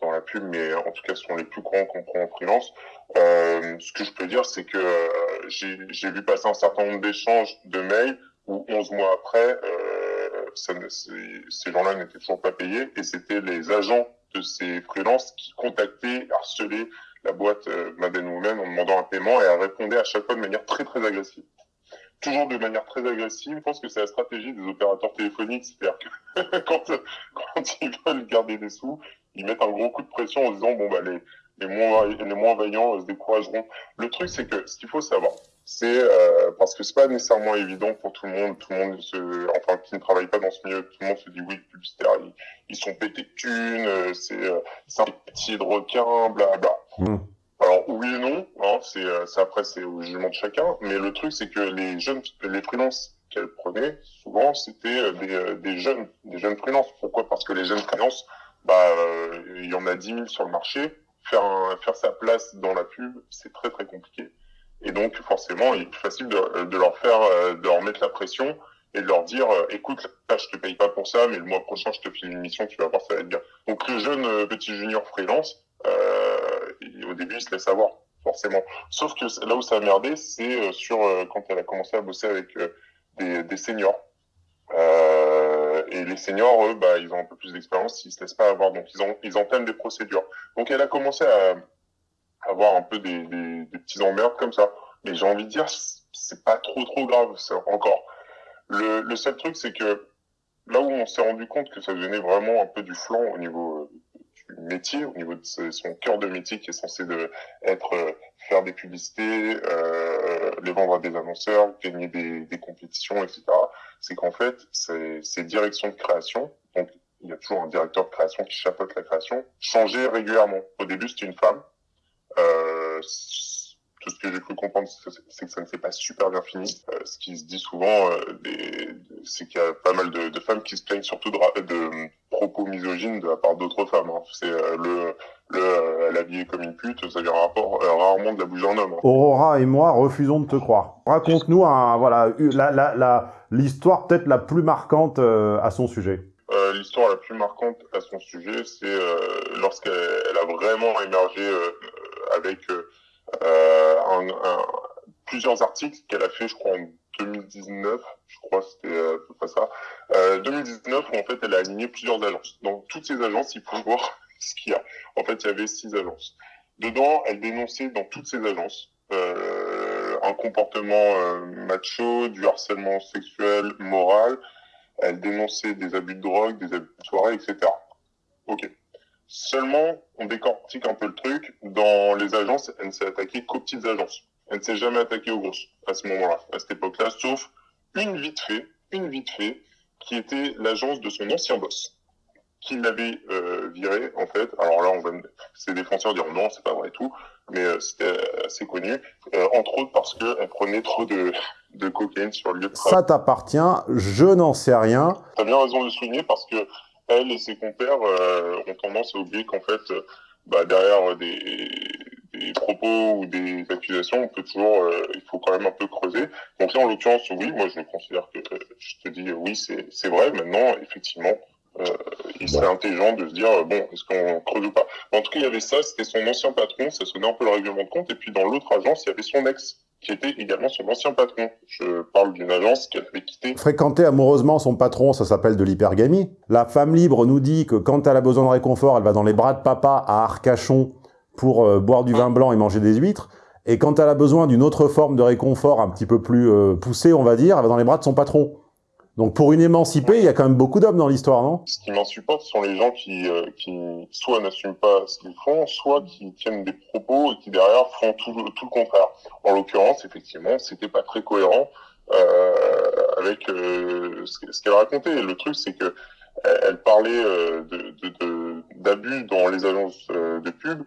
dans la pub, mais en tout cas, ce sont les plus grands qu'on prend en freelance. Euh, ce que je peux dire, c'est que euh, j'ai vu passer un certain nombre d'échanges de mails où 11 mois après, euh, ça ces gens-là n'étaient toujours pas payés et c'était les agents de ces freelances qui contactaient, harcelaient la boîte euh, Madden Women en demandant un paiement et elle répondait à chaque fois de manière très très agressive. Toujours de manière très agressive. Je pense que c'est la stratégie des opérateurs téléphoniques, c'est-à-dire que quand, quand ils veulent garder des sous, ils mettent un gros coup de pression en disant bon bah les les moins les moins vaillants euh, se décourageront. Le truc c'est que ce qu'il faut savoir, c'est euh, parce que c'est pas nécessairement évident pour tout le monde, tout le monde se enfin qui ne travaille pas dans ce milieu, tout le monde se dit oui publicitaire ils, ils sont pétés de thunes, euh, c'est euh, c'est un petit de requin, bla bla. Mmh. Alors oui et non, hein, c'est c'est après c'est au jugement de chacun, mais le truc c'est que les jeunes les freelances qu'elle prenait souvent c'était des, des jeunes des jeunes freelances. Pourquoi? Parce que les jeunes freelances bah euh, il y en a 10 000 sur le marché, faire un, faire sa place dans la pub c'est très très compliqué. Et donc forcément il est plus facile de, de leur faire euh, de leur mettre la pression et de leur dire euh, écoute là je te paye pas pour ça mais le mois prochain je te file une mission tu vas voir ça va être bien. Donc le jeune euh, petit junior freelance euh, au début, il se laisse avoir, forcément. Sauf que là où ça a merdé, c'est euh, sur euh, quand elle a commencé à bosser avec euh, des, des seniors. Euh, les seniors, eux, bah, ils ont un peu plus d'expérience, ils se laissent pas avoir, donc ils, ont, ils entament des procédures. Donc elle a commencé à avoir un peu des, petits emmerdes comme ça. Mais j'ai envie de dire, c'est pas trop trop grave, ça, encore. Le, seul truc, c'est que là où on s'est rendu compte que ça devenait vraiment un peu du flanc au niveau euh, du métier, au niveau de son cœur de métier qui est censé de être euh, faire des publicités, euh, les vendre à des annonceurs, gagner des compétitions, etc. C'est qu'en fait, ces, directions de création, donc il y a toujours un directeur de création qui chapeaute la création, changeaient régulièrement. Au début, c'était une femme. Euh, tout ce que j'ai cru comprendre, c'est que ça ne s'est pas super bien fini. Euh, ce qui se dit souvent, euh, c'est qu'il y a pas mal de, de femmes qui se plaignent surtout de, de propos misogynes de la part d'autres femmes. hein. C'est euh, le, le euh, elle est comme une pute, ça vient rapport, euh, rarement de la bouche d'un homme. hein. Aurora et moi refusons de te croire. Raconte-nous un, voilà, la, la, la, l'histoire peut-être la plus marquante euh, à son sujet. Euh, L'histoire la plus marquante à son sujet, c'est euh, lorsqu'elle elle a vraiment émergé euh, avec un, un- plusieurs articles qu'elle a fait, je crois, en 2019, je crois, c'était euh, à peu près ça. Euh, 2019, où en fait, elle a aligné plusieurs agences. Dans toutes ces agences, il faut voir ce qu'il y a. En fait, il y avait six agences. Dedans, elle dénonçait dans toutes ces agences euh, un comportement euh, macho, du harcèlement sexuel, moral. Elle dénonçait des abus de drogue, des abus de soirée, etc. Ok. Seulement, on décortique un peu le truc. Dans les agences, elle ne s'est attaquée qu'aux petites agences. Elle ne s'est jamais attaquée aux grosses à ce moment-là, à cette époque-là, sauf une vite fait, une vite fait, qui était l'agence de son ancien boss, qui l'avait euh, viré en fait. Alors là, on va, ses défenseurs diront non, c'est pas vrai et tout, mais euh, c'était assez connu, euh, entre autres parce qu'elle prenait trop de, de cocaïne sur le lieu de travail. Ça t'appartient, je n'en sais rien. T'as bien raison de le souligner parce que elle et ses compères euh, ont tendance à oublier qu'en fait, euh, bah, derrière des, des propos ou des accusations, on peut toujours, euh, il faut quand même un peu creuser. Donc là, en l'occurrence, oui, moi je considère que, euh, je te dis, oui, c'est vrai. Maintenant, effectivement, euh, il serait intelligent de se dire, bon, est-ce qu'on creuse ou pas? En tout cas, il y avait ça, c'était son ancien patron, ça sonnait un peu le règlement de compte, et puis dans l'autre agence, il y avait son ex, qui était également son ancien patron. Je parle d'une agence qu'elle avait quittée. Fréquenter amoureusement son patron, ça s'appelle de l'hypergamie. La femme libre nous dit que quand elle a besoin de réconfort, elle va dans les bras de papa à Arcachon pour euh, boire du vin blanc et manger des huîtres. Et quand elle a besoin d'une autre forme de réconfort un petit peu plus euh, poussée, on va dire, elle va dans les bras de son patron. Donc pour une émancipée, il y a quand même beaucoup d'hommes dans l'histoire, non? Ce qui m'insupporte sont les gens qui, euh, qui soit n'assument pas ce qu'ils font, soit qui tiennent des propos et qui derrière font tout, tout le contraire. En l'occurrence, effectivement, c'était pas très cohérent euh, avec euh, ce, qu'elle racontait. Le truc, c'est que elle, parlait euh, de de- de- d'abus dans les agences euh, de pub.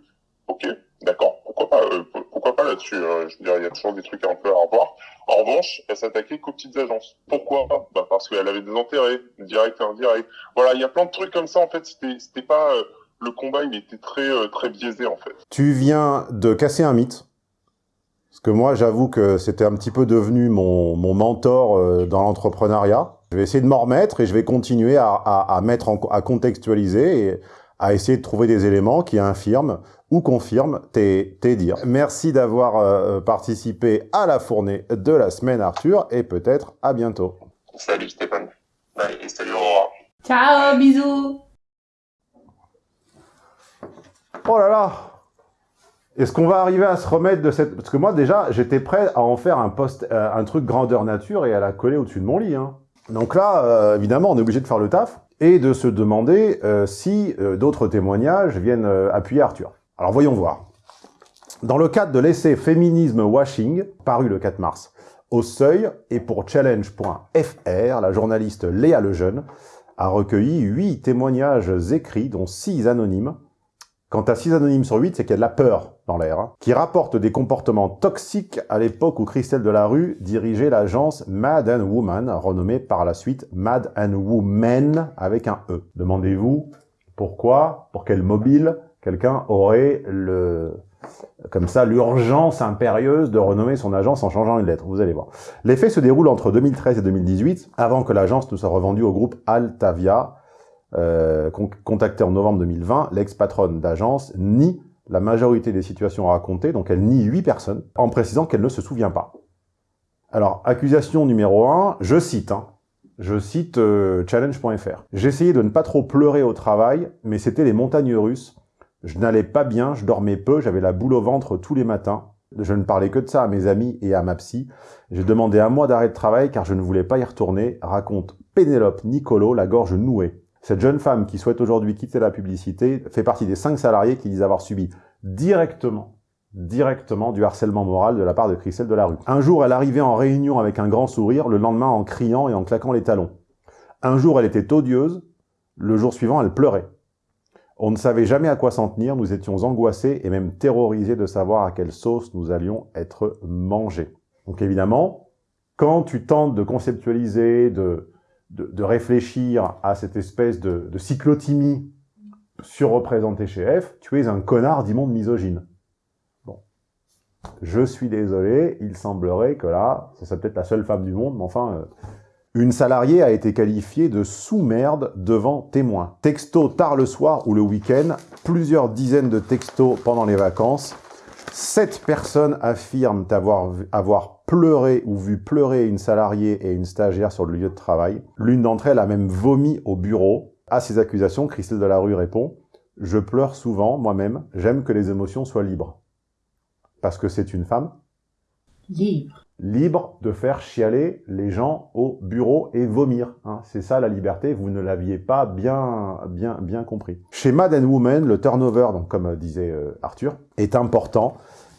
Ok, d'accord. Pourquoi pas euh, pour- Pourquoi pas là-dessus hein. Je veux dire, il y a toujours des trucs un peu à revoir. En revanche, elle s'attaquait qu'aux petites agences. Pourquoi? Bah Parce qu'elle avait des intérêts, direct et indirect. Voilà, il y a plein de trucs comme ça, en fait. C'était pas... euh, le combat, il était très, euh, très biaisé, en fait. Tu viens de casser un mythe. Parce que moi, j'avoue que c'était un petit peu devenu mon, mon mentor euh, dans l'entrepreneuriat. Je vais essayer de m'en remettre et je vais continuer à, à, à mettre en, à contextualiser et à essayer de trouver des éléments qui infirment ou confirment tes, tes dires. Merci d'avoir euh, participé à la fournée de la semaine, Arthur, et peut-être à bientôt. Salut Stéphane. Bye, et salut Aurora. Ciao, bisous Oh là là Est-ce qu'on va arriver à se remettre de cette... Parce que moi, déjà, j'étais prêt à en faire un post, euh, un truc grandeur nature et à la coller au-dessus de mon lit. Hein. Donc là, euh, évidemment, on est obligé de faire le taf et de se demander euh, si euh, d'autres témoignages viennent euh, appuyer Arthur. Alors voyons voir. Dans le cadre de l'essai Féminisme Washing, paru le 4 mars, au Seuil, et pour Challenge.fr, la journaliste Léa Lejeune a recueilli huit témoignages écrits, dont six anonymes, Quant à 6 anonymes sur 8, c'est qu'il y a de la peur dans l'air, hein, qui rapportent des comportements toxiques à l'époque où Christelle Delarue dirigeait l'agence Mad and Woman, renommée par la suite Mad and Woman avec un E. Demandez-vous pourquoi, pour quel mobile, quelqu'un aurait le comme ça l'urgence impérieuse de renommer son agence en changeant une lettre. Vous allez voir. Les se déroulent entre 2013 et 2018, avant que l'agence ne soit revendue au groupe Altavia, euh, con contactée en novembre 2020, l'ex-patronne d'agence nie la majorité des situations racontées, donc elle nie huit personnes, en précisant qu'elle ne se souvient pas. Alors, accusation numéro 1, je cite, hein, je cite euh, challenge.fr. J'essayais de ne pas trop pleurer au travail, mais c'était les montagnes russes. Je n'allais pas bien, je dormais peu, j'avais la boule au ventre tous les matins. Je ne parlais que de ça à mes amis et à ma psy. J'ai demandé un mois d'arrêt de travail car je ne voulais pas y retourner, raconte Pénélope Nicolo, la gorge nouée. Cette jeune femme qui souhaite aujourd'hui quitter la publicité fait partie des cinq salariés qui disent avoir subi directement, directement du harcèlement moral de la part de Christelle Delarue. Un jour, elle arrivait en réunion avec un grand sourire, le lendemain en criant et en claquant les talons. Un jour, elle était odieuse, le jour suivant, elle pleurait. On ne savait jamais à quoi s'en tenir, nous étions angoissés et même terrorisés de savoir à quelle sauce nous allions être mangés. Donc évidemment, quand tu tentes de conceptualiser, de, réfléchir à cette espèce de, de cyclotimie surreprésentée chez F, tu es un connard d'immonde misogyne. Bon. Je suis désolé, il semblerait que là, ça serait peut-être la seule femme du monde, mais enfin... euh, une salariée a été qualifiée de sous-merde devant témoin. Texto tard le soir ou le week-end, plusieurs dizaines de textos pendant les vacances. Sept personnes affirment avoir, avoir pleuré ou vu pleurer une salariée et une stagiaire sur le lieu de travail. L'une d'entre elles a même vomi au bureau. À ces accusations, Christelle Delarue répond « Je pleure souvent, moi-même. J'aime que les émotions soient libres. » Parce que c'est une femme? Libre. Libre de faire chialer les gens au bureau et vomir. hein. C'est ça la liberté, vous ne l'aviez pas bien, bien, bien compris. Chez Mad and Woman, le turnover, donc comme euh, disait euh, Arthur, est important.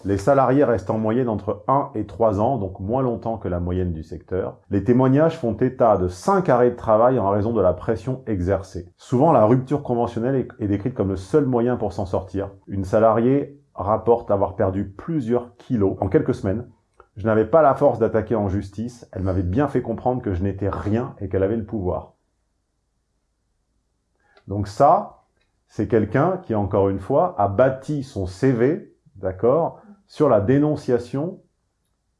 Les salariés restent en moyenne entre 1 et 3 ans, donc moins longtemps que la moyenne du secteur. Les témoignages font état de 5 arrêts de travail en raison de la pression exercée. Souvent, la rupture conventionnelle est- est décrite comme le seul moyen pour s'en sortir. Une salariée rapporte avoir perdu plusieurs kilos en quelques semaines je n'avais pas la force d'attaquer en justice, elle m'avait bien fait comprendre que je n'étais rien et qu'elle avait le pouvoir. Donc ça, c'est quelqu'un qui, encore une fois, a bâti son CV, d'accord, sur la dénonciation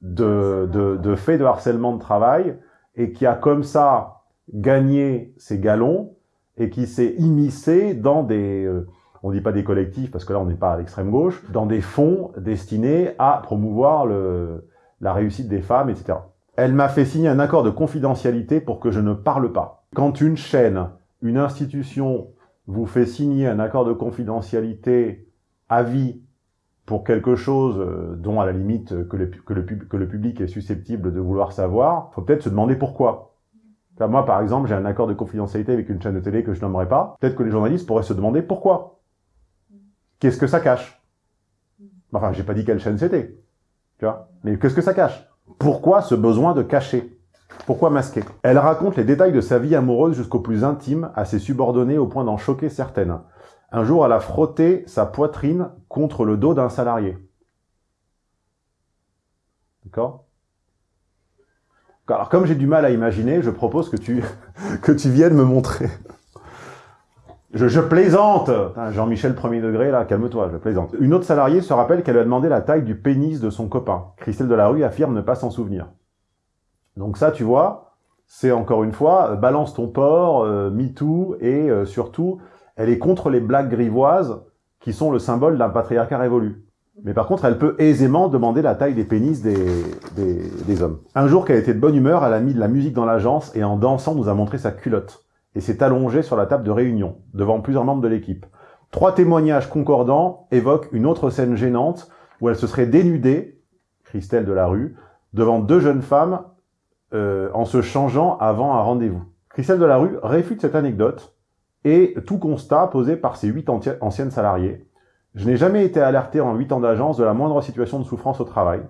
de, faits de harcèlement de travail et qui a comme ça gagné ses galons et qui s'est immiscé dans des, euh, on dit pas des collectifs parce que là on n'est pas à l'extrême gauche, dans des fonds destinés à promouvoir le, la réussite des femmes, etc. Elle m'a fait signer un accord de confidentialité pour que je ne parle pas. Quand une chaîne, une institution vous fait signer un accord de confidentialité à vie pour quelque chose euh, dont, à la limite, que le, que le, public est susceptible de vouloir savoir, faut peut-être se demander pourquoi. Moi, par exemple, j'ai un accord de confidentialité avec une chaîne de télé que je nommerai pas. Peut-être que les journalistes pourraient se demander pourquoi. Qu'est-ce que ça cache? Enfin, j'ai pas dit quelle chaîne c'était. Tu vois? Mais qu'est-ce que ça cache? Pourquoi ce besoin de cacher? Pourquoi masquer? Elle raconte les détails de sa vie amoureuse jusqu'au plus intime, à ses subordonnés au point d'en choquer certaines. Un jour, elle a frotté sa poitrine contre le dos d'un salarié. D'accord? Alors, comme j'ai du mal à imaginer, je propose que tu, que tu viennes me montrer. Je, je plaisante Jean-Michel premier degré, là, calme-toi, je plaisante. Une autre salariée se rappelle qu'elle a demandé la taille du pénis de son copain. Christelle Delarue affirme ne pas s'en souvenir. Donc ça, tu vois, c'est encore une fois, euh, balance ton porc, euh, MeToo, et euh, surtout, elle est contre les blagues grivoises qui sont le symbole d'un patriarcat révolu. Mais par contre, elle peut aisément demander la taille des pénis des, des, des hommes. Un jour qu'elle était de bonne humeur, elle a mis de la musique dans l'agence et en dansant nous a montré sa culotte. Et s'est allongée sur la table de réunion, devant plusieurs membres de l'équipe. Trois témoignages concordants évoquent une autre scène gênante où elle se serait dénudée, Christelle de la rue, devant deux jeunes femmes euh, en se changeant avant un rendez-vous. Christelle de la rue réfute cette anecdote et tout constat posé par ses huit anciennes salariées. Je n'ai jamais été alerté en huit ans d'agence de la moindre situation de souffrance au travail,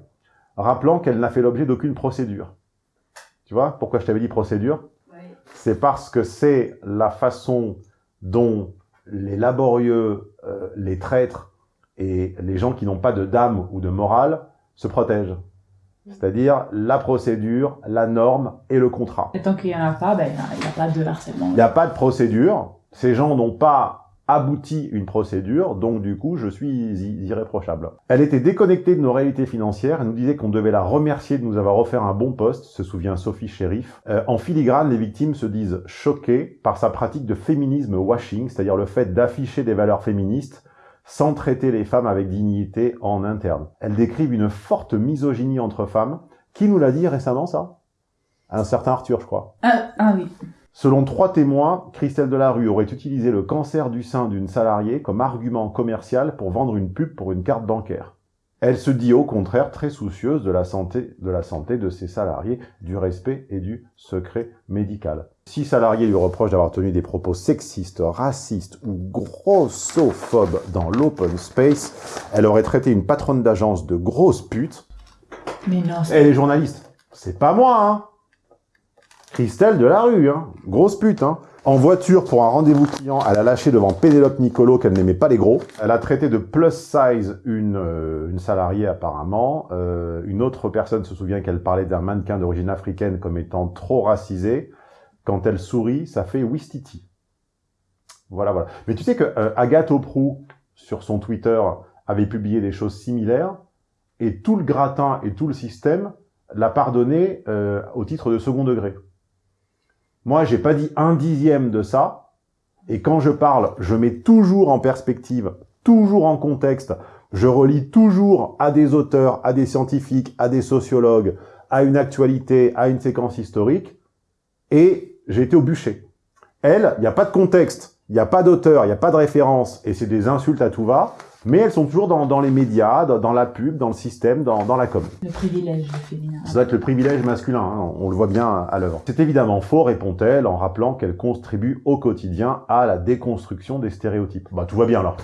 rappelant qu'elle n'a fait l'objet d'aucune procédure. Tu vois pourquoi je t'avais dit procédure? C'est parce que c'est la façon dont les laborieux, euh, les traîtres et les gens qui n'ont pas de dame ou de morale se protègent. C'est-à-dire la procédure, la norme et le contrat. Et tant qu'il n'y en a pas, ben, il n'y a pas de harcèlement. Il n'y a pas de procédure. Ces gens n'ont pas abouti une procédure, donc du coup, je suis irréprochable. Elle était déconnectée de nos réalités financières, elle nous disait qu'on devait la remercier de nous avoir offert un bon poste, se souvient Sophie Sheriff. Euh, en filigrane, les victimes se disent choquées par sa pratique de féminisme washing, c'est-à-dire le fait d'afficher des valeurs féministes sans traiter les femmes avec dignité en interne. Elle décrivent une forte misogynie entre femmes. Qui nous l'a dit récemment, ça? Un certain Arthur, je crois. Ah, ah oui. Selon trois témoins, Christelle Delarue aurait utilisé le cancer du sein d'une salariée comme argument commercial pour vendre une pub pour une carte bancaire. Elle se dit au contraire très soucieuse de la santé de, la santé de ses salariés, du respect et du secret médical. Six salariés lui reprochent d'avoir tenu des propos sexistes, racistes ou grossophobes dans l'open space. Elle aurait traité une patronne d'agence de grosse pute. Mais non. Et les journalistes, c'est pas moi, hein Christelle de la rue, hein. Grosse pute, hein. En voiture, pour un rendez-vous client, elle a lâché devant Pénélope Nicolo qu'elle n'aimait pas les gros. Elle a traité de plus size une, euh, une salariée apparemment. Euh, une autre personne se souvient qu'elle parlait d'un mannequin d'origine africaine comme étant trop racisé. Quand elle sourit, ça fait Wistiti. Voilà, voilà. Mais tu sais que euh, Agathe Oprou, sur son Twitter, avait publié des choses similaires, et tout le gratin et tout le système l'a pardonné euh, au titre de second degré. Moi, j'ai pas dit un dixième de ça, et quand je parle, je mets toujours en perspective, toujours en contexte, je relis toujours à des auteurs, à des scientifiques, à des sociologues, à une actualité, à une séquence historique, et j'ai été au bûcher. Elle, il n'y a pas de contexte, il n'y a pas d'auteur, il n'y a pas de référence, et c'est des insultes à tout va, mais elles sont toujours dans, dans les médias, dans, dans, la pub, dans le système, dans, dans la com. Le privilège féminin. Ça doit être le privilège masculin, hein, on le voit bien à l'œuvre. C'est évidemment faux, répond-elle, en rappelant qu'elle contribue au quotidien à la déconstruction des stéréotypes. Bah tout va bien alors.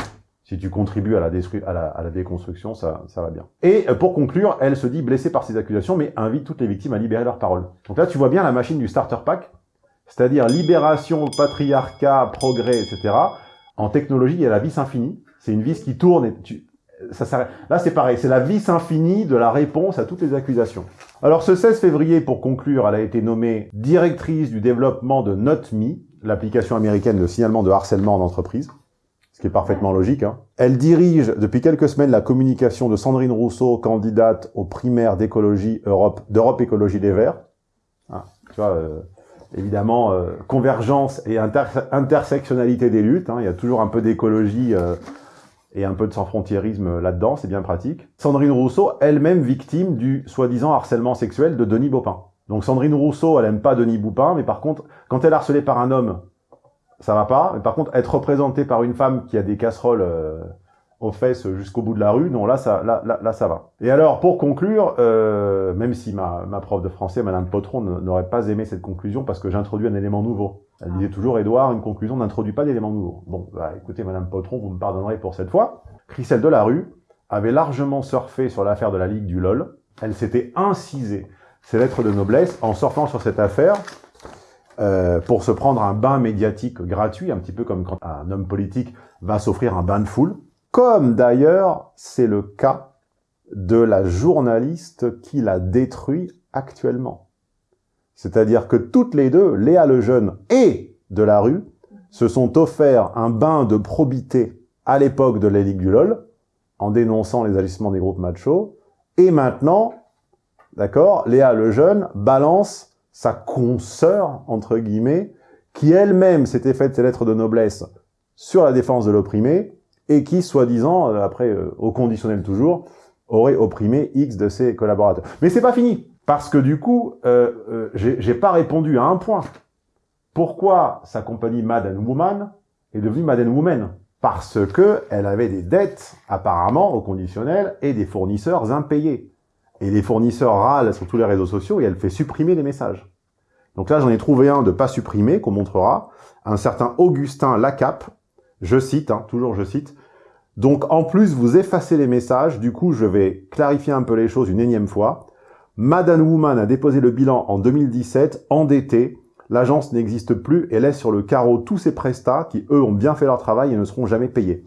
Si tu contribues à la, à la, à la déconstruction, ça, ça va bien. Et euh, pour conclure, elle se dit blessée par ces accusations, mais invite toutes les victimes à libérer leur parole. Donc là, tu vois bien la machine du starter pack, c'est-à-dire libération, patriarcat, progrès, etc. En technologie, il y a la vis infinie. C'est une vis qui tourne et tu, ça s'arrête. Là, c'est pareil, c'est la vis infinie de la réponse à toutes les accusations. Alors, ce 16 février, pour conclure, elle a été nommée directrice du développement de NotMe, l'application américaine de signalement de harcèlement en entreprise, ce qui est parfaitement logique. Hein. Elle dirige depuis quelques semaines la communication de Sandrine Rousseau, candidate aux primaires d'écologie Europe, d'Europe Écologie des Verts. Ah, tu vois, euh, évidemment, euh, convergence et inter- intersectionnalité des luttes. hein. Il y a toujours un peu d'écologie euh, et un peu de sans-frontiérisme là-dedans, c'est bien pratique. Sandrine Rousseau, elle-même victime du soi-disant harcèlement sexuel de Denis Baupin. Donc Sandrine Rousseau, elle aime pas Denis Baupin, mais par contre, quand elle est harcelée par un homme, ça va pas. Mais par contre, être représentée par une femme qui a des casseroles euh, aux fesses jusqu'au bout de la rue, non, là, ça, là, là, là, ça va. Et alors, pour conclure, euh, même si ma, ma prof de français, Madame Potron, n'aurait pas aimé cette conclusion parce que j'introduis un élément nouveau. Elle disait toujours, Édouard, une conclusion n'introduit pas d'élément nouveau. Bon, bah, écoutez, Madame Potron, vous me pardonnerez pour cette fois. Christelle Delarue avait largement surfé sur l'affaire de la Ligue du LOL. Elle s'était incisée ses lettres de noblesse en surfant sur cette affaire euh, pour se prendre un bain médiatique gratuit, un petit peu comme quand un homme politique va s'offrir un bain de foule. Comme d'ailleurs, c'est le cas de la journaliste qui l'a détruit actuellement. C'est-à-dire que toutes les deux, Léa Lejeune et Delarue, se sont offerts un bain de probité à l'époque de la du LOL, en dénonçant les agissements des groupes machos, et maintenant, d'accord, Léa Lejeune balance sa consoeur, entre guillemets, qui elle-même s'était faite ses lettres de noblesse sur la défense de l'opprimé, et qui, soi-disant, euh, après, euh, au conditionnel toujours, aurait opprimé X de ses collaborateurs. Mais c'est pas fini, parce que du coup, euh, euh, j'ai pas répondu à un point. Pourquoi sa compagnie Mad and Woman est devenue Mad and Woman? Parce que elle avait des dettes, apparemment, au conditionnel, et des fournisseurs impayés. Et les fournisseurs râlent sur tous les réseaux sociaux et elle fait supprimer les messages. Donc là, j'en ai trouvé un de pas supprimer, qu'on montrera, un certain Augustin Lacape, je cite, hein, toujours je cite, donc en plus, vous effacez les messages, du coup, je vais clarifier un peu les choses une énième fois. Madame Woman a déposé le bilan en 2017, endetté, l'agence n'existe plus et laisse sur le carreau tous ses prestats qui, eux, ont bien fait leur travail et ne seront jamais payés.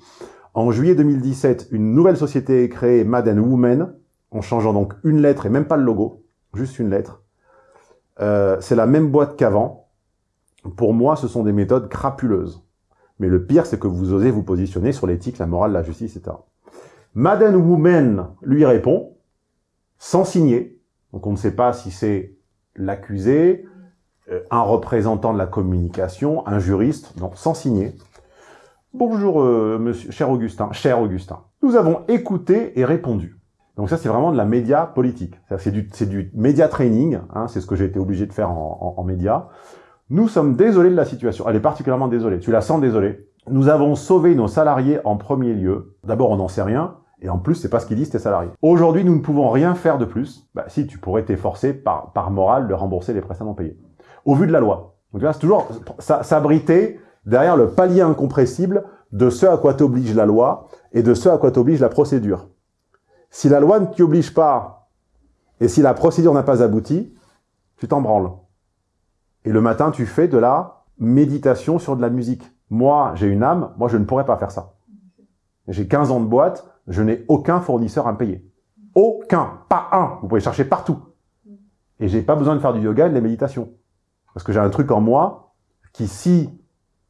En juillet 2017, une nouvelle société est créée, Madame Woman, en changeant donc une lettre et même pas le logo, juste une lettre. Euh, c'est la même boîte qu'avant. Pour moi, ce sont des méthodes crapuleuses. Mais le pire, c'est que vous osez vous positionner sur l'éthique, la morale, la justice, etc. Madame Woman lui répond, sans signer. Donc on ne sait pas si c'est l'accusé, euh, un représentant de la communication, un juriste, non, sans signer. Bonjour, euh, monsieur, cher Augustin, cher Augustin. Nous avons écouté et répondu. Donc ça, c'est vraiment de la média politique. C'est du, du média training, hein, c'est ce que j'ai été obligé de faire en, en, en média. Nous sommes désolés de la situation. Elle est particulièrement désolée. Tu la sens désolée. Nous avons sauvé nos salariés en premier lieu. D'abord, on n'en sait rien. Et en plus, c'est pas ce qu'ils disent tes salariés. Aujourd'hui, nous ne pouvons rien faire de plus. Bah, si, tu pourrais t'efforcer par, par morale de rembourser les prestations payés. Au vu de la loi. Donc c'est toujours s'abriter derrière le palier incompressible de ce à quoi t'oblige la loi et de ce à quoi t'oblige la procédure. Si la loi ne t'y oblige pas et si la procédure n'a pas abouti, tu t'en branles. Et le matin, tu fais de la méditation sur de la musique. Moi, j'ai une âme, moi, je ne pourrais pas faire ça. J'ai 15 ans de boîte, je n'ai aucun fournisseur à payer. Aucun, pas un. Vous pouvez chercher partout. Et j'ai pas besoin de faire du yoga et de la méditation. Parce que j'ai un truc en moi qui, si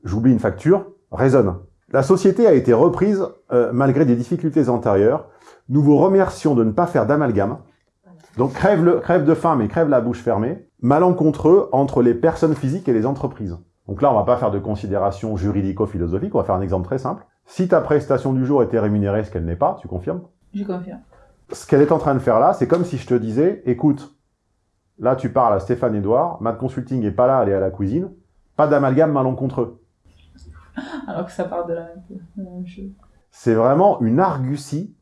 j'oublie une facture, résonne. La société a été reprise euh, malgré des difficultés antérieures. Nous vous remercions de ne pas faire d'amalgame. Donc crève, le, crève de faim, mais crève la bouche fermée. Malencontreux entre les personnes physiques et les entreprises. Donc là, on va pas faire de considérations juridico-philosophiques, on va faire un exemple très simple. Si ta prestation du jour était rémunérée, ce qu'elle n'est pas, tu confirmes? Je confirme. Ce qu'elle est en train de faire là, c'est comme si je te disais, écoute, là tu parles à Stéphane Edouard, Mad Consulting est pas là, elle est à la cuisine, pas d'amalgame malencontreux. Alors que ça part de la même chose. C'est vraiment une argutie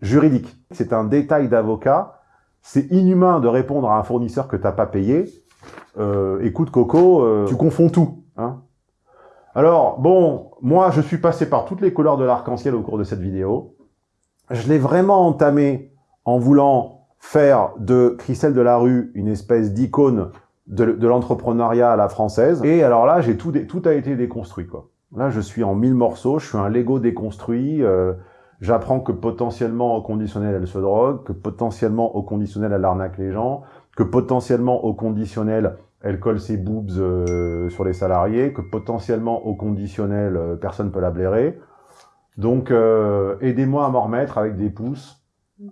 juridique. C'est un détail d'avocat. C'est inhumain de répondre à un fournisseur que t'as pas payé. Euh, écoute Coco, euh, tu confonds tout. Hein Alors, bon, moi je suis passé par toutes les couleurs de l'arc-en-ciel au cours de cette vidéo. Je l'ai vraiment entamé en voulant faire de Christelle Delarue une espèce d'icône de, de l'entrepreneuriat à la française. Et alors là, j'ai tout a été déconstruit, quoi. Là, je suis en mille morceaux, je suis un Lego déconstruit. Euh, J'apprends que potentiellement au conditionnel, elle se drogue, que potentiellement au conditionnel, elle arnaque les gens, que potentiellement au conditionnel, elle colle ses boobs euh, sur les salariés, que potentiellement au conditionnel, euh, personne peut la blairer. Donc, euh, aidez-moi à m'en remettre avec des pouces,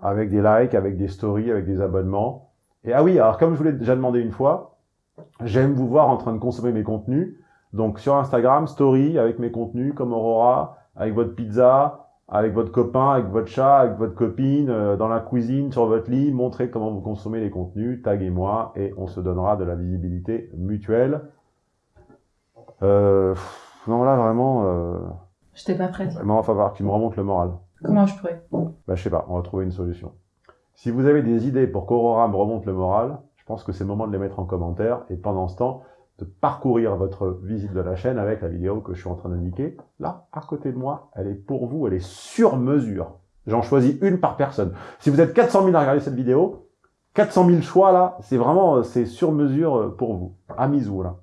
avec des likes, avec des stories, avec des abonnements. Et ah oui, alors comme je vous l'ai déjà demandé une fois, J'aime vous voir en train de consommer mes contenus. Donc sur Instagram, story avec mes contenus comme Aurora, avec votre pizza, avec votre copain, avec votre chat, avec votre copine, euh, dans la cuisine, sur votre lit, montrez comment vous consommez les contenus, taguez-moi et on se donnera de la visibilité mutuelle. Euh, pff, non là vraiment, euh, Je t'ai pas prête. vraiment il va falloir que tu me remontes le moral. Comment je pourrais? Bah, je sais pas, on va trouver une solution. Si vous avez des idées pour qu'Aurora me remonte le moral, je pense que c'est le moment de les mettre en commentaire et pendant ce temps, de parcourir votre visite de la chaîne avec la vidéo que je suis en train d'indiquer. Là, à côté de moi, elle est pour vous, elle est sur mesure. J'en choisis une par personne. Si vous êtes 400 000 à regarder cette vidéo, 400 000 choix là, c'est vraiment, c'est sur mesure pour vous. À misou là.